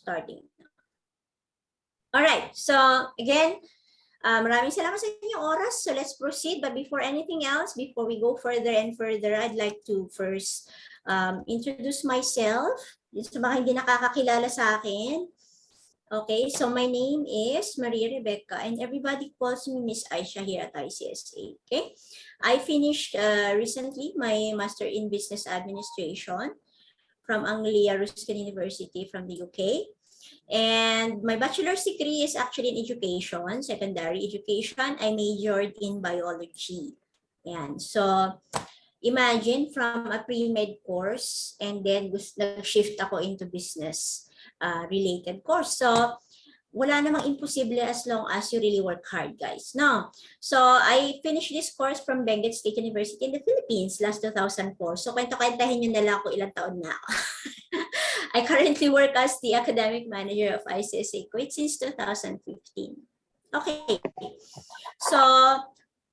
starting. Alright, so again, uh, maraming salamat sa inyong oras. So let's proceed. But before anything else, before we go further and further, I'd like to first um, introduce myself. Sa mga hindi nakakakilala sa akin. Okay, so my name is Maria Rebecca and everybody calls me Miss Aisha here at ICSA. Okay, I finished uh, recently my Master in Business Administration from Anglia Ruskin University from the UK. And my bachelor's degree is actually in education, secondary education. I majored in biology. And so imagine from a pre-med course and then nag-shift ako into business uh, related course. So wala namang imposible as long as you really work hard, guys. No. So, I finished this course from Benguet State University in the Philippines last 2004. So, kwento-kwentahin nyo na lang kung ilang taon na ako. I currently work as the academic manager of ICSA Kuwait since 2015. Okay. So,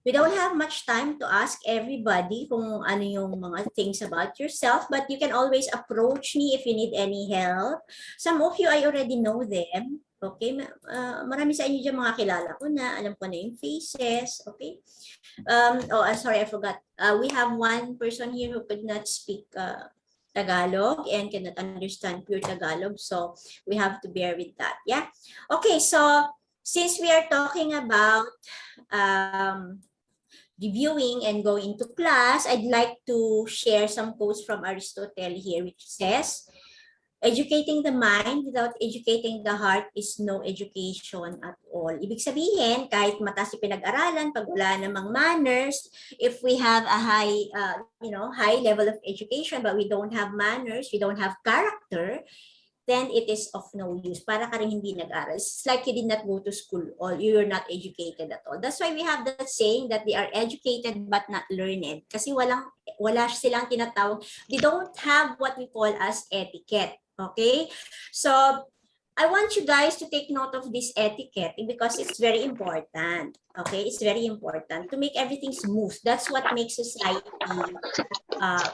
we don't have much time to ask everybody kung ano yung mga things about yourself, but you can always approach me if you need any help. Some of you, I already know them. Okay, uh, marami sa inyo dyan mga kilala ko na, alam ko na yung faces, okay? Um, oh, uh, sorry, I forgot. Uh, we have one person here who could not speak uh, Tagalog and cannot understand pure Tagalog, so we have to bear with that, yeah? Okay, so since we are talking about um, reviewing and going to class, I'd like to share some quotes from Aristotle here, which says, Educating the mind without educating the heart is no education at all. Ibig sabihin, kahit mataas yung pinag-aralan, pag wala namang manners, if we have a high, uh, you know, high level of education, but we don't have manners, we don't have character, then it is of no use. Para ka rin hindi nag-aral. It's like you did not go to school or you're not educated at all. That's why we have that saying that they are educated but not learned. Kasi walang, wala silang tinatawag. They don't have what we call as etiquette. Okay, so I want you guys to take note of this etiquette because it's very important. Okay, it's very important to make everything smooth. That's what makes society. Uh,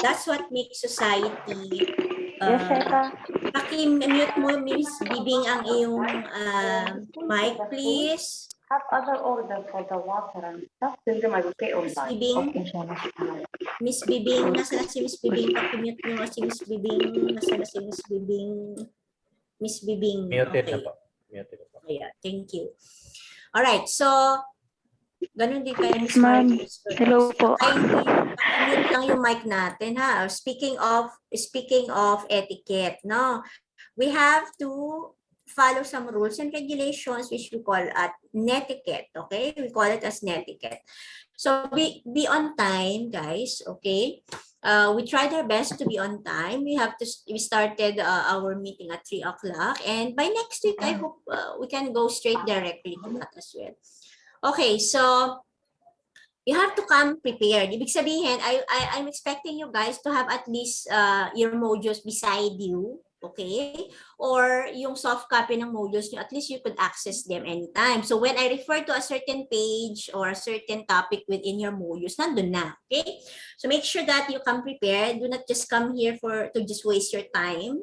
that's what makes society. Uh, yes, Paki-mute mo, Miss Bibing, ang iyong uh, mic, please. Have other order for the water and stuff. Then they might pay on that. Bibing. Okay. Miss Bibing, nasa na si Miss Bibing? Paki-mute nyo nga si Miss Bibing. Nasa na si Miss Bibing? Miss Bibing. Muted okay. na po. Muted na po. Yeah, thank you. All right, so ganun din kayo Miss Ma'am, hello po. Ay, mute lang yung mic natin ha. Speaking of speaking of etiquette, no. We have to follow some rules and regulations which we call at netiquette, okay? We call it as netiquette. So be be on time, guys, okay? Uh, we tried our best to be on time. We have to, we started uh, our meeting at 3 o'clock. And by next week, I hope uh, we can go straight directly to that as well. Okay, so you have to come prepared. Ibig sabihin, I, I, I'm expecting you guys to have at least uh, your modules beside you. Okay? Or yung soft copy ng modules nyo, at least you could access them anytime. So when I refer to a certain page or a certain topic within your modules, nandun na. Okay? So make sure that you come prepared. Do not just come here for to just waste your time.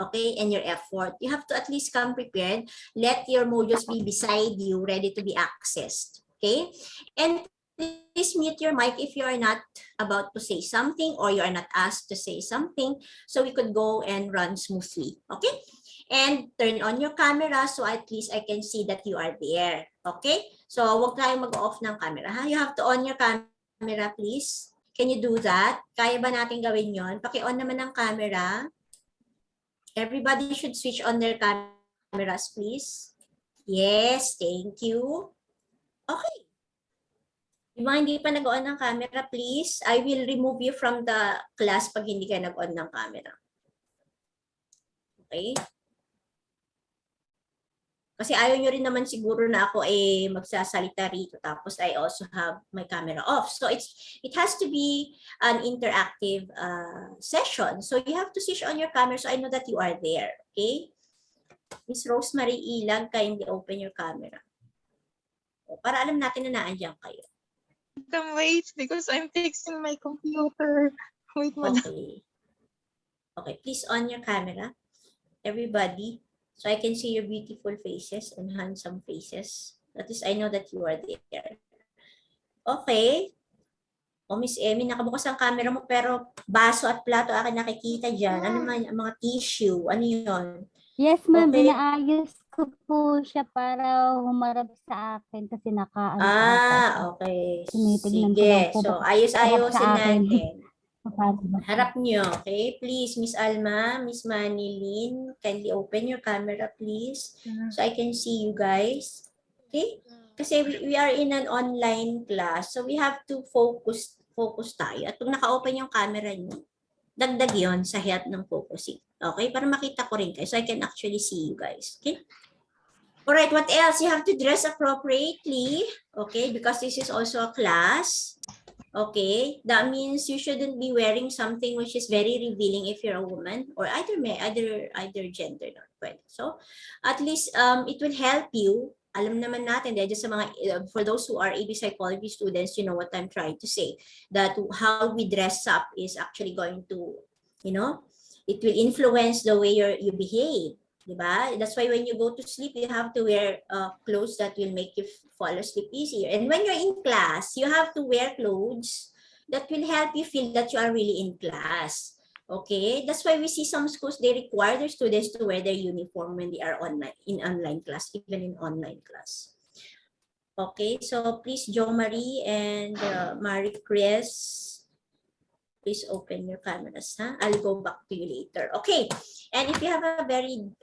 Okay, and your effort. You have to at least come prepared. Let your modules be beside you, ready to be accessed. Okay? And please mute your mic if you are not about to say something or you are not asked to say something so we could go and run smoothly. Okay? And turn on your camera so at least I can see that you are there. Okay? So wag tayong mag-off ng camera. Ha? You have to on your camera please. Can you do that? Kaya ba natin gawin yon? Paki-on naman ng camera. Everybody should switch on their cameras please. Yes, thank you. Okay. Yung mga hindi pa nag-on ng camera, please, I will remove you from the class pag hindi ka nag-on ng camera. Okay? Kasi ayaw nyo rin naman siguro na ako eh magsasalita rito tapos I also have my camera off. So it's it has to be an interactive uh, session. So you have to switch on your camera so I know that you are there. Okay? Miss Rosemary Ilag, kindly open your camera. Para alam natin na naandyan kayo. Madam, wait, because I'm fixing my computer. Wait, madam. Okay. Okay, please on your camera. everybody, so I can see your beautiful faces and handsome faces. At least I know that you are there. Okay. O Miss Emmy, nakabukas ang camera mo pero baso at plato akin nakikita dyan. Ano man, ang mga tissue, ano yun? Yes, ma'am. Okay. Inaayos ko po siya para humarap sa akin kasi naka ano. Ah, okay. Tinitignan ko Sige. lang po So, ayos-ayosin harap sa akin. natin. Harap nyo, okay? Please, Miss Alma, Miss Manilyn, kindly open your camera, please. So I can see you guys. Okay? Kasi we, we are in an online class, so we have to focus focus tayo. At pag naka-open yung camera nyo, dagdag yon sa help ng focusing. Okay? Para makita ko rin kayo, so I can actually see you guys. Okay? Alright, what else? You have to dress appropriately. Okay? Because this is also a class. Okay, that means you shouldn't be wearing something which is very revealing if you're a woman or either either either gender not pwede. So, at least um it will help you. Alam naman natin dahil sa mga uh, for those who are AB psychology students, you know what I'm trying to say that how we dress up is actually going to, you know, it will influence the way you you behave. Diba? That's why when you go to sleep, you have to wear uh, clothes that will make you fall asleep easier. And when you're in class, you have to wear clothes that will help you feel that you are really in class. Okay, that's why we see some schools, they require their students to wear their uniform when they are online, in online class, even in online class. Okay, so please, Jo Marie and uh, Marie Chris, please open your cameras, huh? I'll go back to you later. Okay, and if you have a very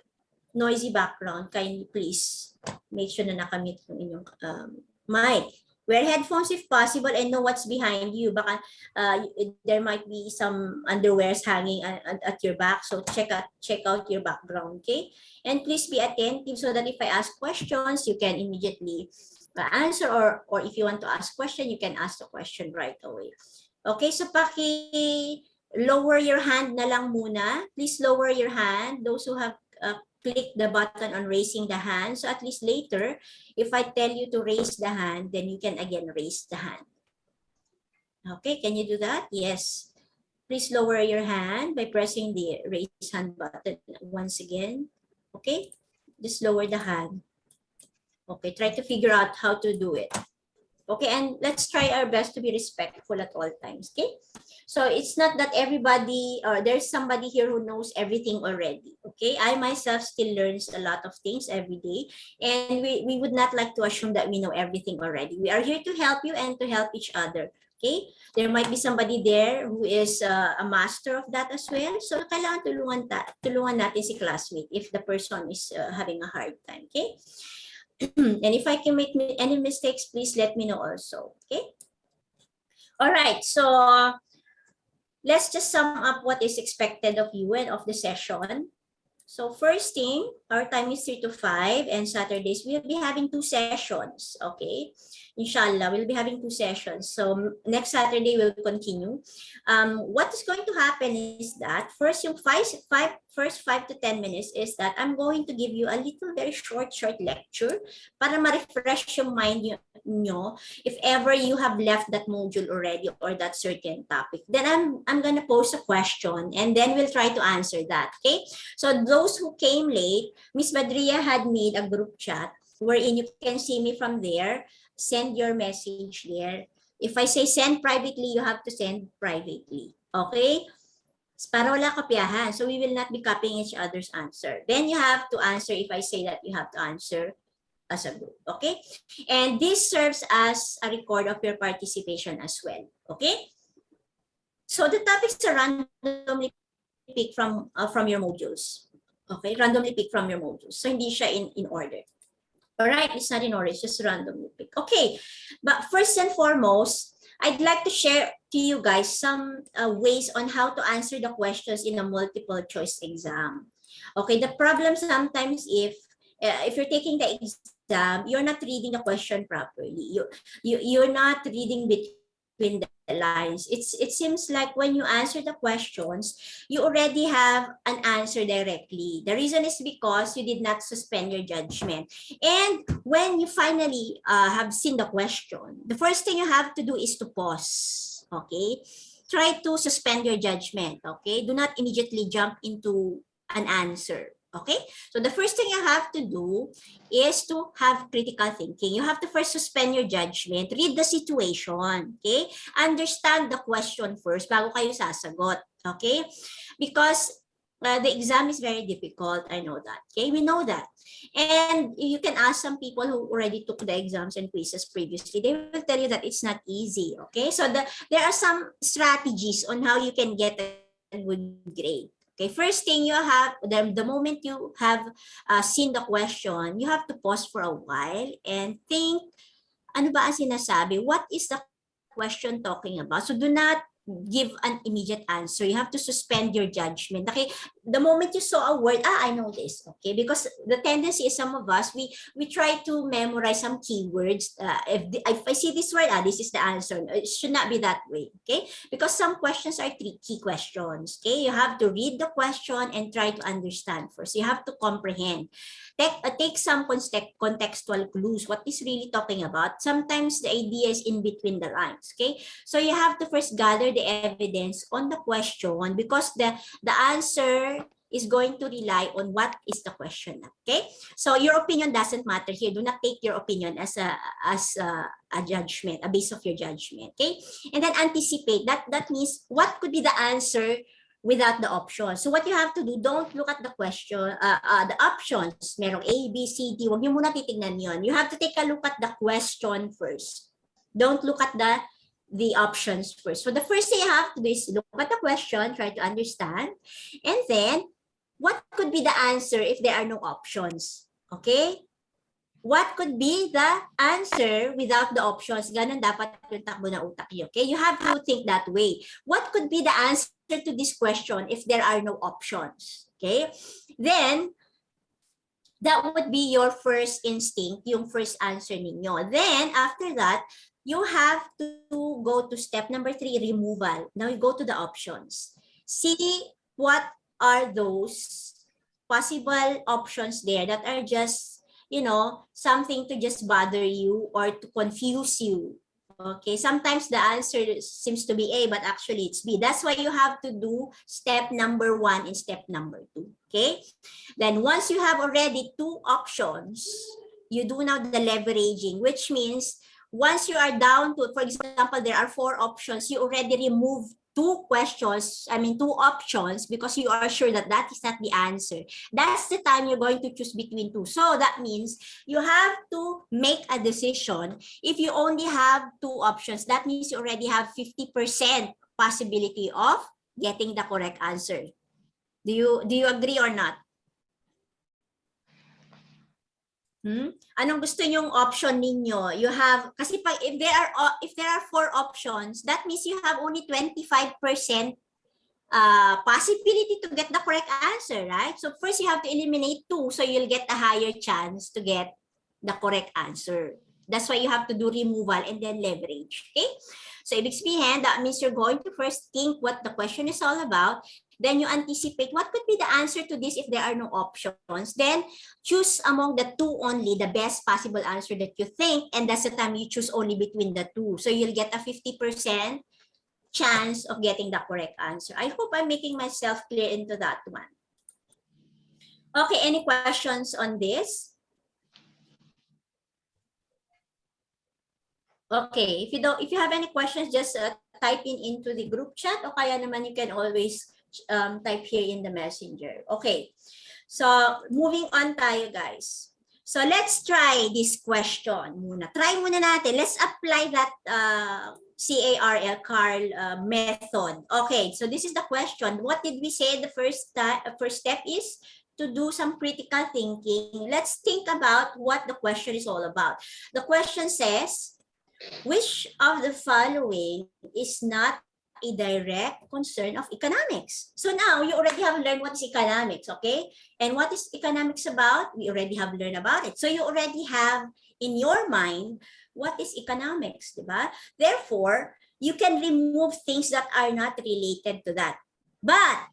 noisy background, kindly please make sure na nakamute yung inyong um, mic. Wear headphones if possible and know what's behind you. Baka uh, there might be some underwears hanging at, at- at your back. So check out, check out your background, okay? And please be attentive so that if I ask questions, you can immediately uh, answer or, or if you want to ask question, you can ask the question right away. Okay, so paki lower your hand na lang muna. Please lower your hand. Those who have uh, click the button on raising the hand. So at least later, if I tell you to raise the hand, then you can again raise the hand. Okay, can you do that? Yes. Please lower your hand by pressing the raise hand button once again. Okay, just lower the hand. Okay, try to figure out how to do it. Okay, and let's try our best to be respectful at all times, okay? So it's not that everybody or there's somebody here who knows everything already. Okay, I myself still learns a lot of things every day, and we, we would not like to assume that we know everything already. We are here to help you and to help each other. Okay, there might be somebody there who is uh, a master of that as well. So kailangan tulungan, ta tulungan natin si classmate if the person is uh, having a hard time. Okay. and if I can make any mistakes, please let me know also. Okay. All right. So let's just sum up what is expected of you and of the session. So first thing, our time is 3 to 5 and Saturdays we'll be having two sessions, okay? Inshallah, we'll be having two sessions. So next Saturday we'll continue. Um, what is going to happen is that first yung five, five, first 5 to 10 minutes is that I'm going to give you a little very short, short lecture para ma-refresh yung mind nyo, if ever you have left that module already or that certain topic. Then I'm, I'm gonna pose a question and then we'll try to answer that, okay? So those who came late, Miss Badria had made a group chat wherein you can see me from there. Send your message there. If I say send privately, you have to send privately. Okay? Para wala kopyahan. So we will not be copying each other's answer. Then you have to answer if I say that you have to answer as a group. Okay? And this serves as a record of your participation as well. Okay? So the topics are randomly pick from uh, from your modules. Okay, randomly pick from your modules. So hindi siya in in order. All right, it's not in order, it's just randomly pick. Okay, but first and foremost, I'd like to share to you guys some uh, ways on how to answer the questions in a multiple choice exam. Okay, the problem sometimes if uh, if you're taking the exam, you're not reading the question properly. You you you're not reading between the lines. It's it seems like when you answer the questions, you already have an answer directly. The reason is because you did not suspend your judgment. And when you finally uh, have seen the question, the first thing you have to do is to pause. Okay? Try to suspend your judgment. Okay? Do not immediately jump into an answer. Okay, so the first thing you have to do is to have critical thinking. You have to first suspend your judgment, read the situation, okay? Understand the question first bago kayo sasagot, okay? Because uh, the exam is very difficult, I know that, okay? We know that. And you can ask some people who already took the exams and quizzes previously, they will tell you that it's not easy, okay? So the, there are some strategies on how you can get a good grade. Okay, first thing you have, the, the moment you have uh, seen the question, you have to pause for a while and think, ano ba ang sinasabi? What is the question talking about? So do not give an immediate answer. You have to suspend your judgment. Okay, the moment you saw a word, ah, I know this. Okay, because the tendency is some of us, we we try to memorize some keywords. Uh, if, the, if I see this word, ah, this is the answer. It should not be that way. Okay, because some questions are tricky questions. Okay, you have to read the question and try to understand first. You have to comprehend. Take, uh, take some context, contextual clues. What is really talking about? Sometimes the idea is in between the lines. Okay, so you have to first gather the evidence on the question because the the answer is going to rely on what is the question. Okay, so your opinion doesn't matter here. Do not take your opinion as a as a, a judgment, a base of your judgment. Okay, and then anticipate. That that means what could be the answer without the option. So what you have to do, don't look at the question, uh, uh, the options. Merong A, B, C, D. Huwag niyo muna titignan yon. You have to take a look at the question first. Don't look at the the options first. So the first thing you have to do is look at the question, try to understand, and then what could be the answer if there are no options? Okay? What could be the answer without the options? Ganun dapat yung takbo ng utak niyo. Okay? You have to think that way. What could be the answer to this question if there are no options? Okay? Then, that would be your first instinct, yung first answer ninyo. Then, after that, you have to go to step number three, removal. Now you go to the options. See what are those possible options there that are just, you know, something to just bother you or to confuse you. Okay, sometimes the answer seems to be A, but actually it's B. That's why you have to do step number one and step number two. Okay, then once you have already two options, you do now the leveraging, which means once you are down to, for example, there are four options, you already remove two questions, I mean, two options because you are sure that that is not the answer. That's the time you're going to choose between two. So that means you have to make a decision. If you only have two options, that means you already have 50% possibility of getting the correct answer. Do you, do you agree or not? Hmm? Anong gusto nyong option ninyo? You have kasi pag if there are if there are four options, that means you have only 25% uh possibility to get the correct answer, right? So first you have to eliminate two so you'll get a higher chance to get the correct answer. That's why you have to do removal and then leverage, okay? So ibig sabihin, that means you're going to first think what the question is all about then you anticipate what could be the answer to this if there are no options. Then choose among the two only the best possible answer that you think, and that's the time you choose only between the two. So you'll get a 50% chance of getting the correct answer. I hope I'm making myself clear into that one. Okay, any questions on this? Okay, if you don't, if you have any questions, just uh, type in into the group chat o kaya naman you can always um, type here in the messenger. Okay, so moving on tayo guys. So let's try this question muna. Try muna natin. Let's apply that uh, CARL, Carl uh, method. Okay, so this is the question. What did we say the first, uh, first step is? To do some critical thinking. Let's think about what the question is all about. The question says, which of the following is not a direct concern of economics. So now you already have learned what is economics, okay? And what is economics about? We already have learned about it. So you already have in your mind what is economics, diba? Therefore, you can remove things that are not related to that. But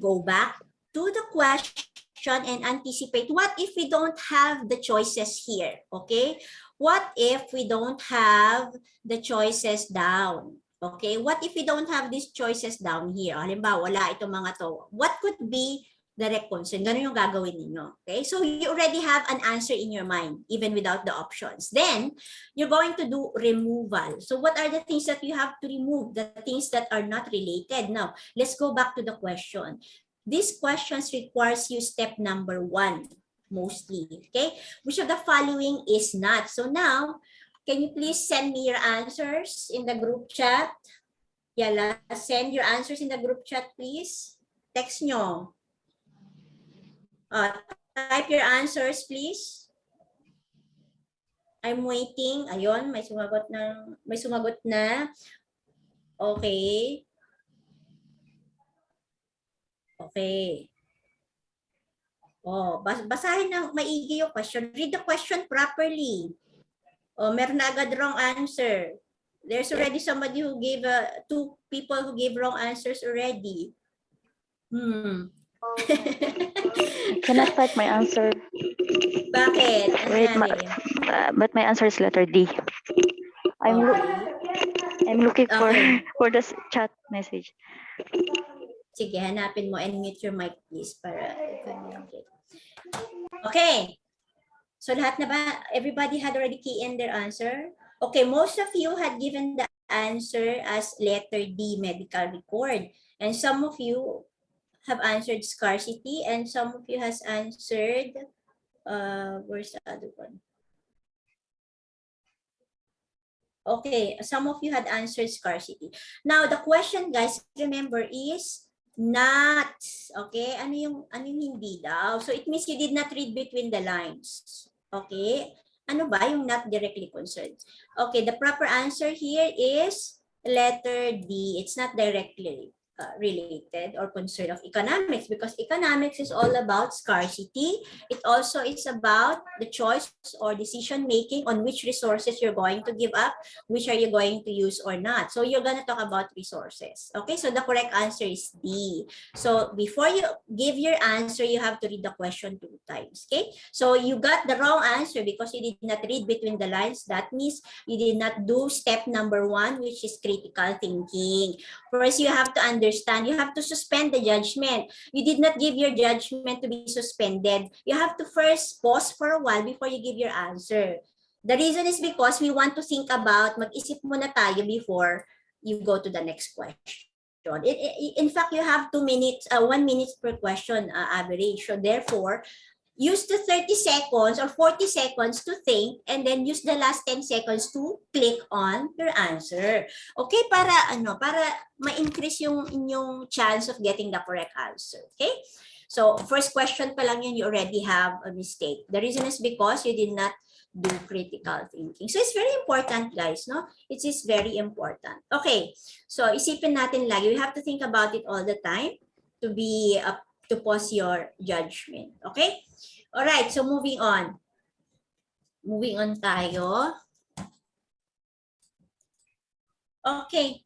go back to the question and anticipate what if we don't have the choices here, okay? What if we don't have the choices down? Okay, what if we don't have these choices down here? Halimbawa, wala itong mga to. What could be direct concern. Ganun yung gagawin ninyo. Okay? So you already have an answer in your mind, even without the options. Then, you're going to do removal. So what are the things that you have to remove? The things that are not related. Now, let's go back to the question. These questions requires you step number one, mostly. Okay? Which of the following is not? So now, can you please send me your answers in the group chat? Yala, send your answers in the group chat, please. Text nyo. Uh, type your answers, please. I'm waiting. Ayun, may sumagot na. May sumagot na. Okay. Okay. Oh, bas basahin ng maigi yung question. Read the question properly. Oh, meron na agad wrong answer. There's already somebody who gave uh, two people who gave wrong answers already. Hmm. Cannot type my answer, Bakit? Ano Wait, ma- uh, but my answer is letter D. I'm Okay. I'm looking for Okay. for the s- chat message. Sige, hanapin mo and mute your mic please para communicate. Okay. So lahat na ba? Everybody had already key in their answer? Okay, most of you had given the answer as letter D, medical record. And some of you have answered scarcity and some of you has answered, uh, where's the other one? Okay, some of you had answered scarcity. Now, the question, guys, remember is not. Okay, ano yung, ano yung hindi daw? So, it means you did not read between the lines. Okay, ano ba yung not directly concerned? Okay, the proper answer here is letter D. It's not directly uh, related or concerned of economics because economics is all about scarcity. It also is about the choice or decision making on which resources you're going to give up which are you going to use or not. So you're going to talk about resources. Okay, so the correct answer is D. So before you give your answer, you have to read the question two times. Okay, so you got the wrong answer because you did not read between the lines. That means you did not do step number one, which is critical thinking. First, you have to understand, you have to suspend the judgment. You did not give your judgment to be suspended. You have to first pause for a while before you give your answer. The reason is because we want to think about, mag-isip muna tayo before you go to the next question. It- in fact, you have two minutes, uh, one minute per question uh, average. So therefore, use the 30 seconds or 40 seconds to think and then use the last 10 seconds to click on your answer. Okay, para ano, para ma-increase yung inyong chance of getting the correct answer. Okay? So, first question pa lang yun, you already have a mistake. The reason is because you did not do critical thinking. So, it's very important, guys, no? It is very important. Okay, so isipin natin lagi, you have to think about it all the time to be, uh, to pause your judgment. Okay? All right, so moving on. Moving on tayo. Okay.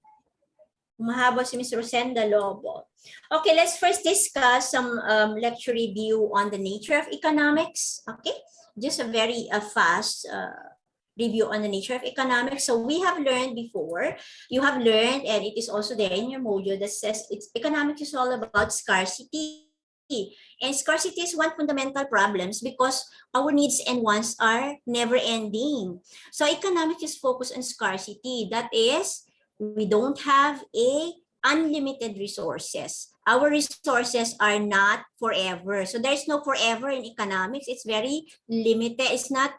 Mahaba si Ms. Rosenda Lobo. Okay, let's first discuss some um, lecture review on the nature of economics. Okay, just a very uh, fast uh, review on the nature of economics. So we have learned before, you have learned, and it is also there in your module that says it's economics is all about scarcity. And scarcity is one fundamental problems because our needs and wants are never ending. So economics is focused on scarcity. That is, we don't have a unlimited resources. Our resources are not forever. So there's no forever in economics. It's very limited. It's not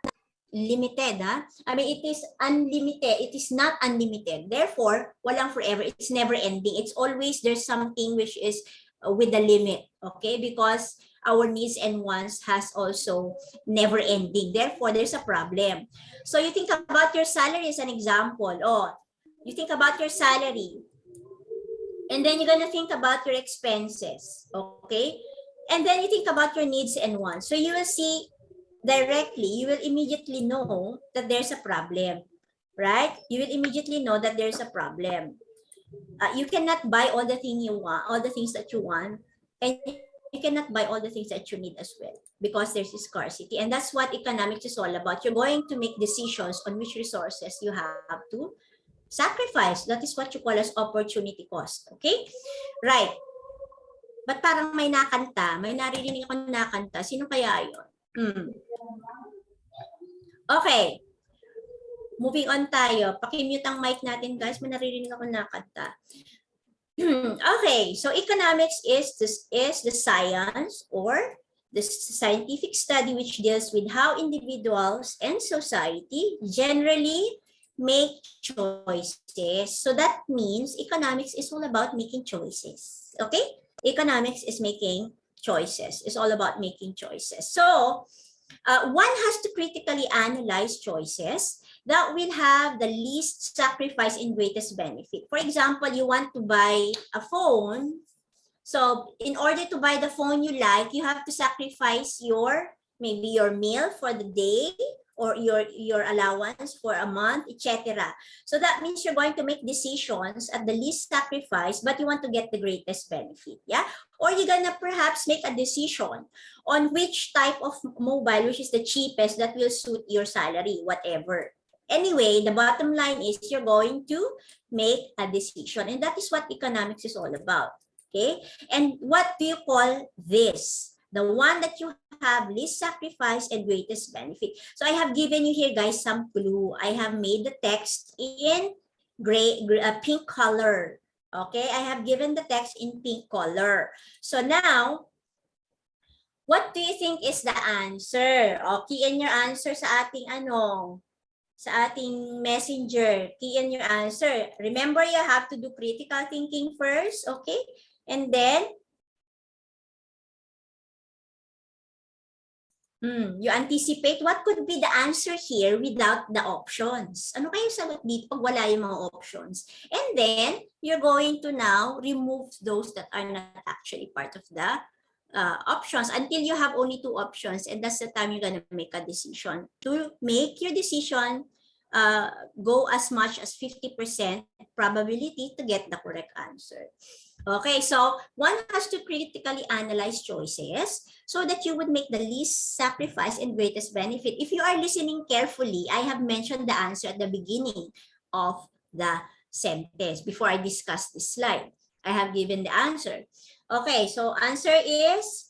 limited. Huh? I mean, it is unlimited. It is not unlimited. Therefore, walang forever. It's never ending. It's always there's something which is Uh, with the limit. Okay, because our needs and wants has also never ending. Therefore, there's a problem. So you think about your salary as an example. Oh, you think about your salary. And then you're gonna think about your expenses, okay? And then you think about your needs and wants. So you will see directly, you will immediately know that there's a problem, right? You will immediately know that there's a problem. Uh, you cannot buy all the thing you want, all the things that you want, and you cannot buy all the things that you need as well because there's a scarcity. And that's what economics is all about. You're going to make decisions on which resources you have to sacrifice. That is what you call as opportunity cost. Okay, right. Ba't parang may nakanta? May naririnig ako na nakanta. Sino kaya yun? Hmm. Okay. Moving on tayo. Pakimute ang mic natin guys. May naririnig ako na nakanta. okay. So economics is this is the science or the scientific study which deals with how individuals and society generally make choices. So that means economics is all about making choices. Okay? Economics is making choices. It's all about making choices. So uh, one has to critically analyze choices that will have the least sacrifice and greatest benefit. For example, you want to buy a phone. So in order to buy the phone you like, you have to sacrifice your maybe your meal for the day or your your allowance for a month, etc. So that means you're going to make decisions at the least sacrifice, but you want to get the greatest benefit. Yeah. Or you're gonna perhaps make a decision on which type of mobile, which is the cheapest that will suit your salary, whatever. Anyway, the bottom line is you're going to make a decision. And that is what economics is all about. Okay. And what do you call this? The one that you have least sacrifice and greatest benefit. So I have given you here, guys, some clue. I have made the text in gray, uh, pink color. Okay, I have given the text in pink color. So now, what do you think is the answer? Okay, in your answer sa ating ano, sa ating messenger. Key in your answer. Remember, you have to do critical thinking first, okay? And then, Hmm, you anticipate what could be the answer here without the options. Ano kayo sagot dito pag wala yung mga options? And then, you're going to now remove those that are not actually part of the uh, options until you have only two options and that's the time you're gonna make a decision. To make your decision uh, go as much as 50% probability to get the correct answer. Okay, so one has to critically analyze choices so that you would make the least sacrifice and greatest benefit. If you are listening carefully, I have mentioned the answer at the beginning of the sentence before I discuss this slide. I have given the answer. Okay, so answer is,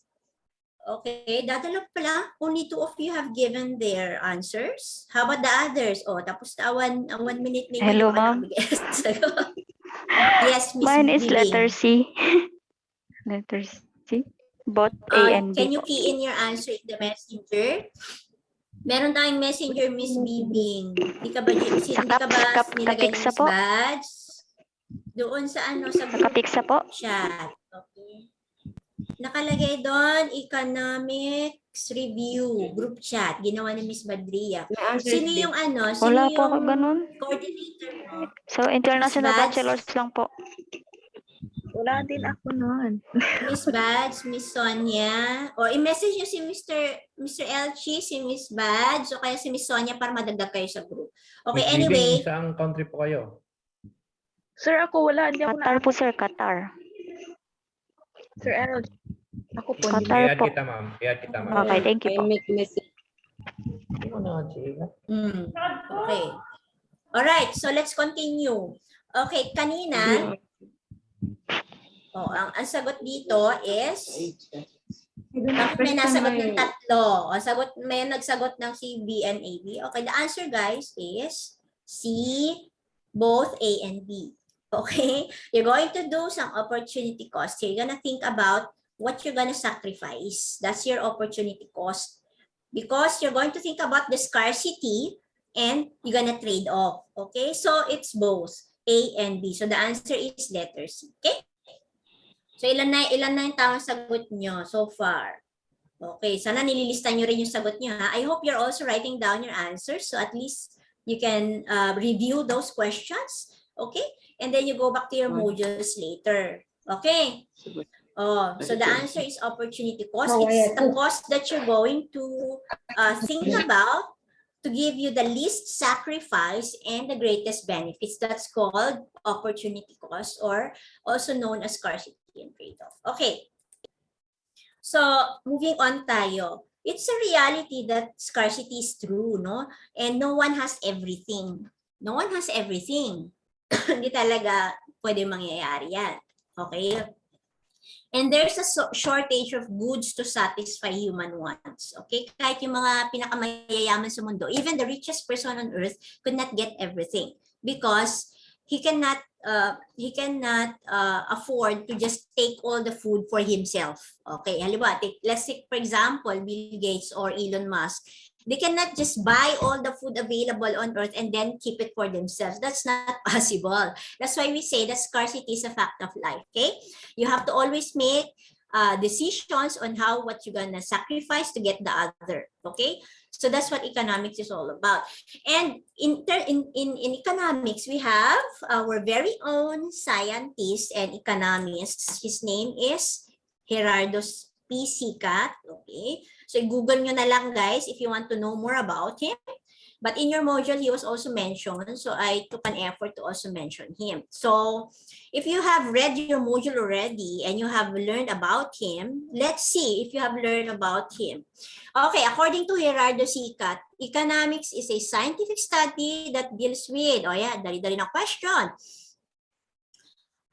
okay, dadala pala, only two of you have given their answers. How about the others? Oh, tapos na one, uh, one minute maybe. Hello, ma'am. yes, Miss Mine is Bibing. letter C. letter C. Both Uh, A and can B. you key in your answer in the messenger? Meron tayong messenger, Miss Bibing. Di ka ba, di, di Sa ka ba sa kap- nilagay ng. Badge? Doon sa ano, sa group Nakapiksa po. chat. Okay. Nakalagay doon, economics review, group chat, ginawa ni Miss Badria. Sino yung ano, sino Wala po ako yung ganun. coordinator mo? So, international Badge? bachelors lang po. Wala din ako noon. Miss Badge, Miss Sonia, or i-message nyo si Mr. Mr. Elchi, si Miss Badge, o kaya si Miss Sonia para madagdag kayo sa group. Okay, Miss anyway, Bibing, Saang country po kayo? Sir, ako wala. Hindi ako Qatar na. po, sir. Qatar. Sir Errol. Ako po. Qatar po. kita, ma'am. I-add kita, ma'am. Okay, thank you I po. make message. Hindi mo na, Chica. mm, okay. Alright, so let's continue. Okay, kanina, oh, ang, ang sagot dito is, bakit may nasagot ng tatlo? O, sagot, may nagsagot ng C, B, and A, B. Okay, the answer guys is C, both A and B. Okay, you're going to do some opportunity cost. You're gonna think about what you're gonna sacrifice. That's your opportunity cost. Because you're going to think about the scarcity and you're gonna trade off. Okay, so it's both A and B. So the answer is letter C. Okay? So ilan na ilan na yung tamang sagot nyo so far? Okay, sana nililista nyo rin yung sagot nyo ha. I hope you're also writing down your answers so at least you can uh, review those questions. Okay? And then you go back to your modules later. Okay? Oh, so the answer is opportunity cost. It's the cost that you're going to uh, think about to give you the least sacrifice and the greatest benefits. That's called opportunity cost or also known as scarcity and trade-off. Okay. So, moving on tayo. It's a reality that scarcity is true, no? And no one has everything. No one has everything. Hindi talaga pwede mangyayari yan. Okay? And there's a shortage of goods to satisfy human wants. Okay? Kahit yung mga pinakamayayaman sa mundo, even the richest person on earth could not get everything because he cannot uh, he cannot uh, afford to just take all the food for himself. Okay, halimbawa, take, let's take for example, Bill Gates or Elon Musk. They cannot just buy all the food available on earth and then keep it for themselves. That's not possible. That's why we say that scarcity is a fact of life. Okay, you have to always make uh, decisions on how what you're gonna sacrifice to get the other. Okay, so that's what economics is all about. And in, in, in, in economics, we have our very own scientist and economist. His name is Gerardo P. Okay. So Google nyo na lang guys if you want to know more about him. But in your module, he was also mentioned. So I took an effort to also mention him. So if you have read your module already and you have learned about him, let's see if you have learned about him. Okay, according to Gerardo Sicat, economics is a scientific study that deals with, oh yeah, dali-dali na question.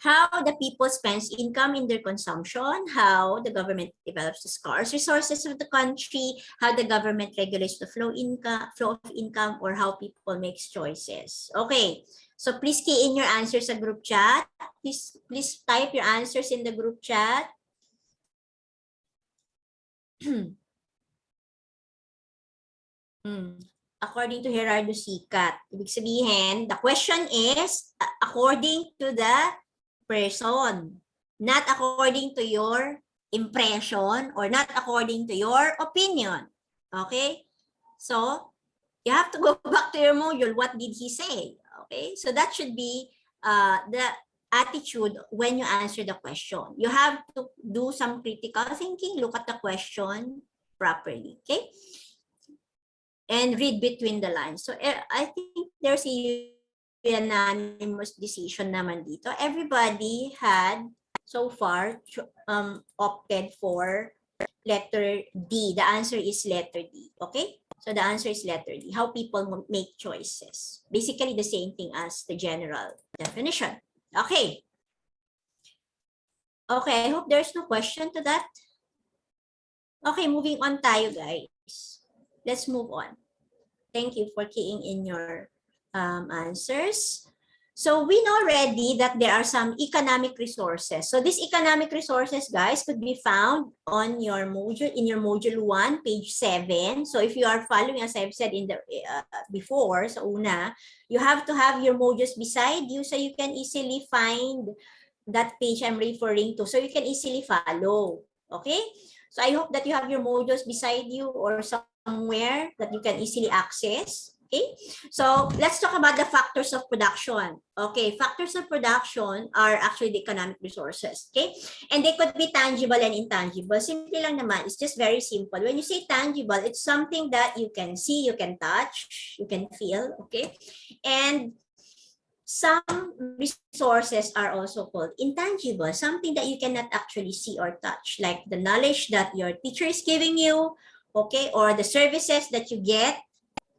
How the people spends income in their consumption, how the government develops the scarce resources of the country, how the government regulates the flow income, flow of income, or how people makes choices. Okay, so please key in your answers sa group chat. Please, please type your answers in the group chat. Hmm. According to Gerardo Sicat. Ibig sabihin, the question is according to the person, not according to your impression or not according to your opinion. Okay? So, you have to go back to your module. What did he say? Okay? So that should be uh, the attitude when you answer the question. You have to do some critical thinking, look at the question properly. Okay? and read between the lines. So eh, I think there's a unanimous decision naman dito. Everybody had so far um, opted for letter D. The answer is letter D. Okay? So the answer is letter D. How people make choices. Basically the same thing as the general definition. Okay. Okay, I hope there's no question to that. Okay, moving on tayo guys. Let's move on. Thank you for keying in your um, answers. So we know already that there are some economic resources. So these economic resources, guys, could be found on your module, in your module one, page seven. So if you are following, as I've said in the uh, before, sa una, you have to have your modules beside you so you can easily find that page I'm referring to. So you can easily follow. Okay? So I hope that you have your modules beside you or somewhere that you can easily access. Okay, so let's talk about the factors of production. Okay, factors of production are actually the economic resources. Okay, and they could be tangible and intangible. Simple lang naman. It's just very simple. When you say tangible, it's something that you can see, you can touch, you can feel. Okay, and some resources are also called intangible, something that you cannot actually see or touch, like the knowledge that your teacher is giving you, okay, or the services that you get,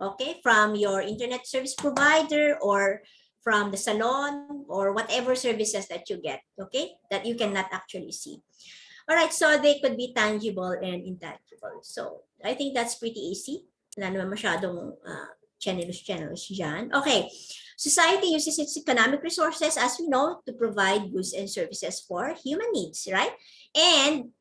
okay, from your internet service provider or from the salon or whatever services that you get, okay, that you cannot actually see. All right, so they could be tangible and intangible. So I think that's pretty easy. Wala naman masyadong uh, channels channels dyan. Okay, society uses its economic resources, as we know, to provide goods and services for human needs, right? And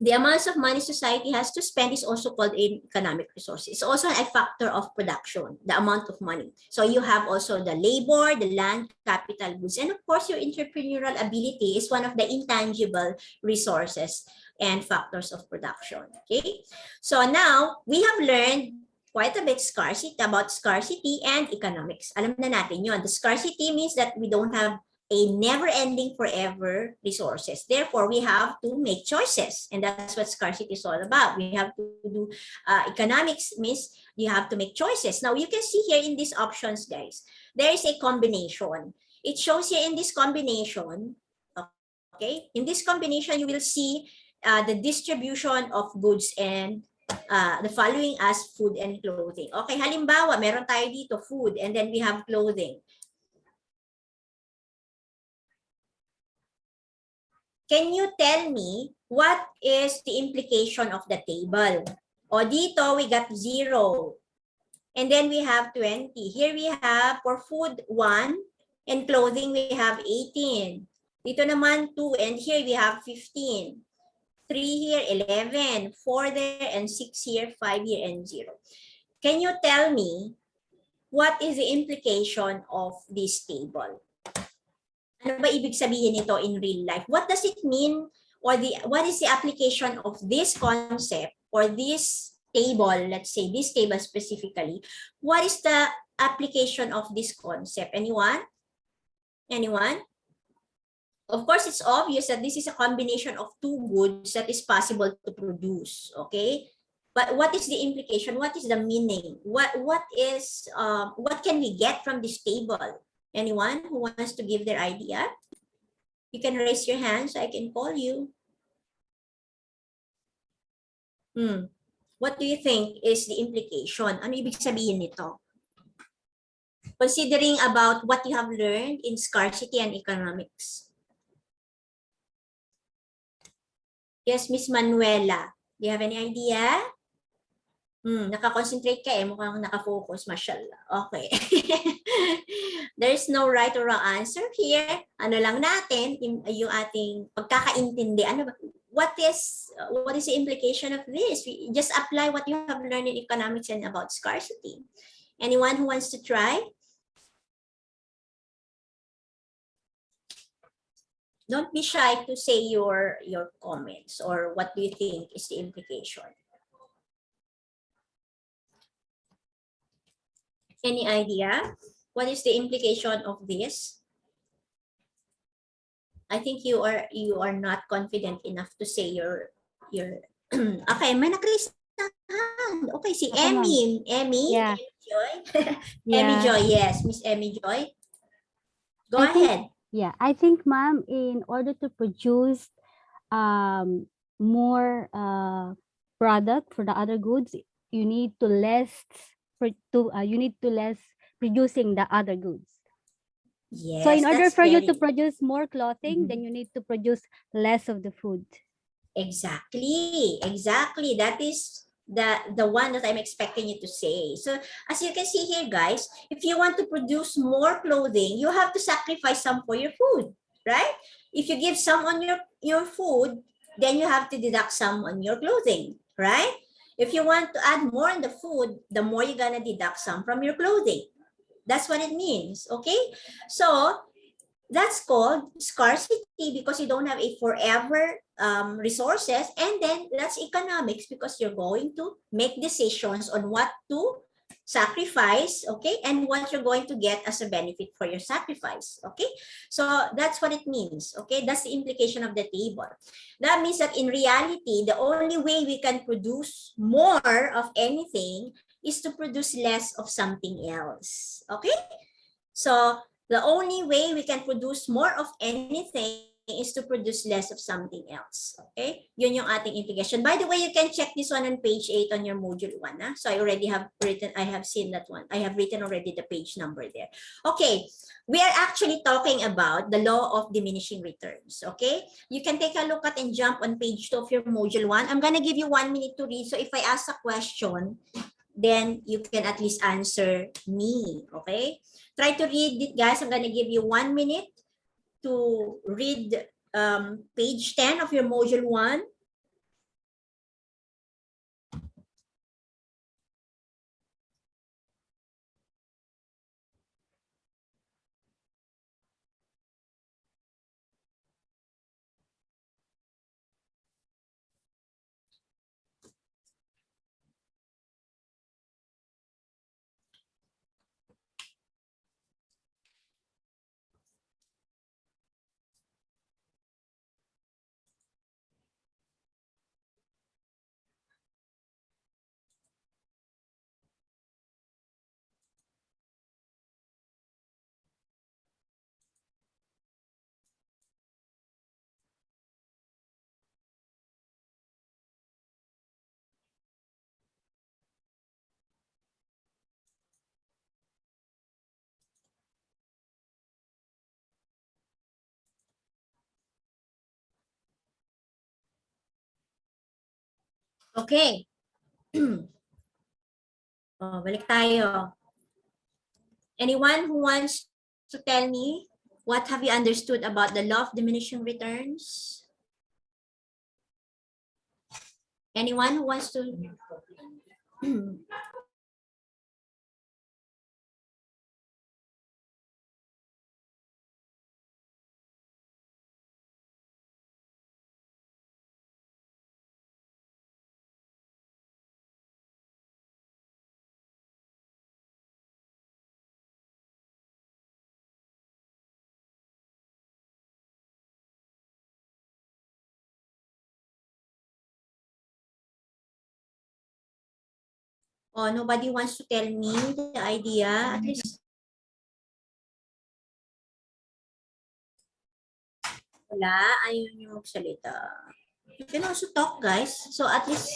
the amounts of money society has to spend is also called in economic resources. It's also a factor of production, the amount of money. So you have also the labor, the land, capital goods, and of course your entrepreneurial ability is one of the intangible resources and factors of production. Okay, so now we have learned quite a bit scarcity about scarcity and economics. Alam na natin yun. The scarcity means that we don't have a never-ending forever resources. Therefore, we have to make choices. And that's what scarcity is all about. We have to do uh, economics means you have to make choices. Now, you can see here in these options, guys, there is a combination. It shows here in this combination, okay? In this combination, you will see uh, the distribution of goods and uh, the following as food and clothing. Okay, halimbawa, meron tayo dito food and then we have clothing. Can you tell me what is the implication of the table? O dito, we got 0. And then we have 20. Here we have for food 1 and clothing we have 18. Dito naman 2 and here we have 15. 3 here, 11. 4 there and 6 here, 5 here and 0. Can you tell me what is the implication of this table? Ano ba ibig sabihin nito in real life? What does it mean or the what is the application of this concept or this table, let's say this table specifically, what is the application of this concept? Anyone? Anyone? Of course, it's obvious that this is a combination of two goods that is possible to produce, okay? But what is the implication? What is the meaning? What what is um, what can we get from this table? Anyone who wants to give their idea? You can raise your hand so I can call you. Hmm. What do you think is the implication? Ano ibig sabihin nito? Considering about what you have learned in scarcity and economics. Yes, Miss Manuela. Do you have any idea? Hmm, nakakonsentrate ka eh. Mukhang nakafocus, mashallah. Okay. There's no right or wrong answer here. Ano lang natin, yung, ating pagkakaintindi. Ano ba? What is what is the implication of this? We just apply what you have learned in economics and about scarcity. Anyone who wants to try? Don't be shy to say your your comments or what do you think is the implication. Any idea? What is the implication of this? I think you are you are not confident enough to say your your okay, may nakris Okay, si. Emmy. Emmy? Yeah. Emmy Joy? Emmy Joy, yes. Miss Emmy Joy. Go I think- ahead. Yeah, I think, ma'am, in order to produce um, more uh, product for the other goods, you need to less to uh, you need to less producing the other goods. Yes, so in order for you to produce more clothing, Mhm. then you need to produce less of the food. Exactly, exactly. That is the the one that I'm expecting you to say. So as you can see here, guys, if you want to produce more clothing, you have to sacrifice some for your food, right? If you give some on your your food, then you have to deduct some on your clothing, right? If you want to add more on the food, the more you're gonna deduct some from your clothing. That's what it means, okay? So that's called scarcity because you don't have a forever um, resources and then that's economics because you're going to make decisions on what to sacrifice okay and what you're going to get as a benefit for your sacrifice okay? So that's what it means okay? That's the implication of the table. That means that in reality the only way we can produce more of anything is to produce less of something else okay? So the only way we can produce more of anything is to produce less of something else. Okay? Yun yung ating implication. By the way, you can check this one on page 8 on your module 1. ah. So I already have written, I have seen that one. I have written already the page number there. Okay, we are actually talking about the law of diminishing returns. Okay? You can take a look at and jump on page 2 of your module 1. I'm gonna give you one minute to read. So if I ask a question, then you can at least answer me. Okay? Try to read it, guys. I'm gonna give you one minute to read um, page 10 of your module 1. Okay. oh, balik tayo. Anyone who wants to tell me what have you understood about the law of diminishing returns? Anyone who wants to? Oh, nobody wants to tell me the idea. At least. Wala, ayaw niyo magsalita. You can also talk, guys. So at least,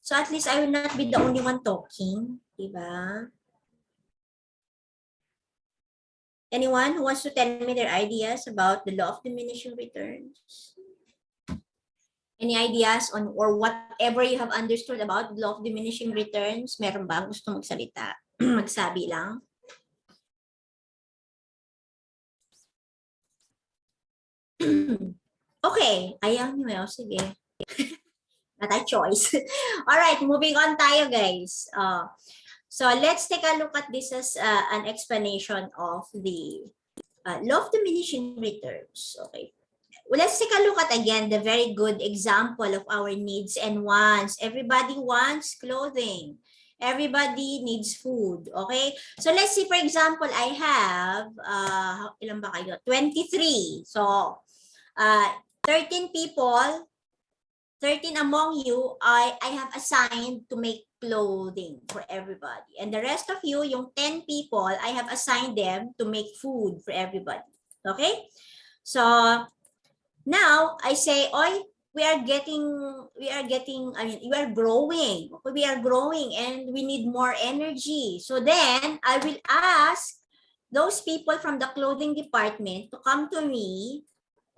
so at least I will not be the only one talking. Diba? Anyone who wants to tell me their ideas about the law of diminishing returns? Any ideas on or whatever you have understood about law of diminishing returns? Meron ba gusto magsalita? Magsabi lang. okay, ayaw niyo. Sige. Not a choice. All right, moving on tayo, guys. Uh, so let's take a look at this as uh, an explanation of the uh, law of diminishing returns. Okay. Well, let's take a look at again the very good example of our needs and wants. Everybody wants clothing. Everybody needs food. Okay? So let's say, for example, I have, uh, ilan ba kayo? 23. So, uh, 13 people, 13 among you, I, I have assigned to make clothing for everybody. And the rest of you, yung 10 people, I have assigned them to make food for everybody. Okay? So, now I say, oi, we are getting, we are getting, I mean, we are growing. We are growing and we need more energy. So then I will ask those people from the clothing department to come to me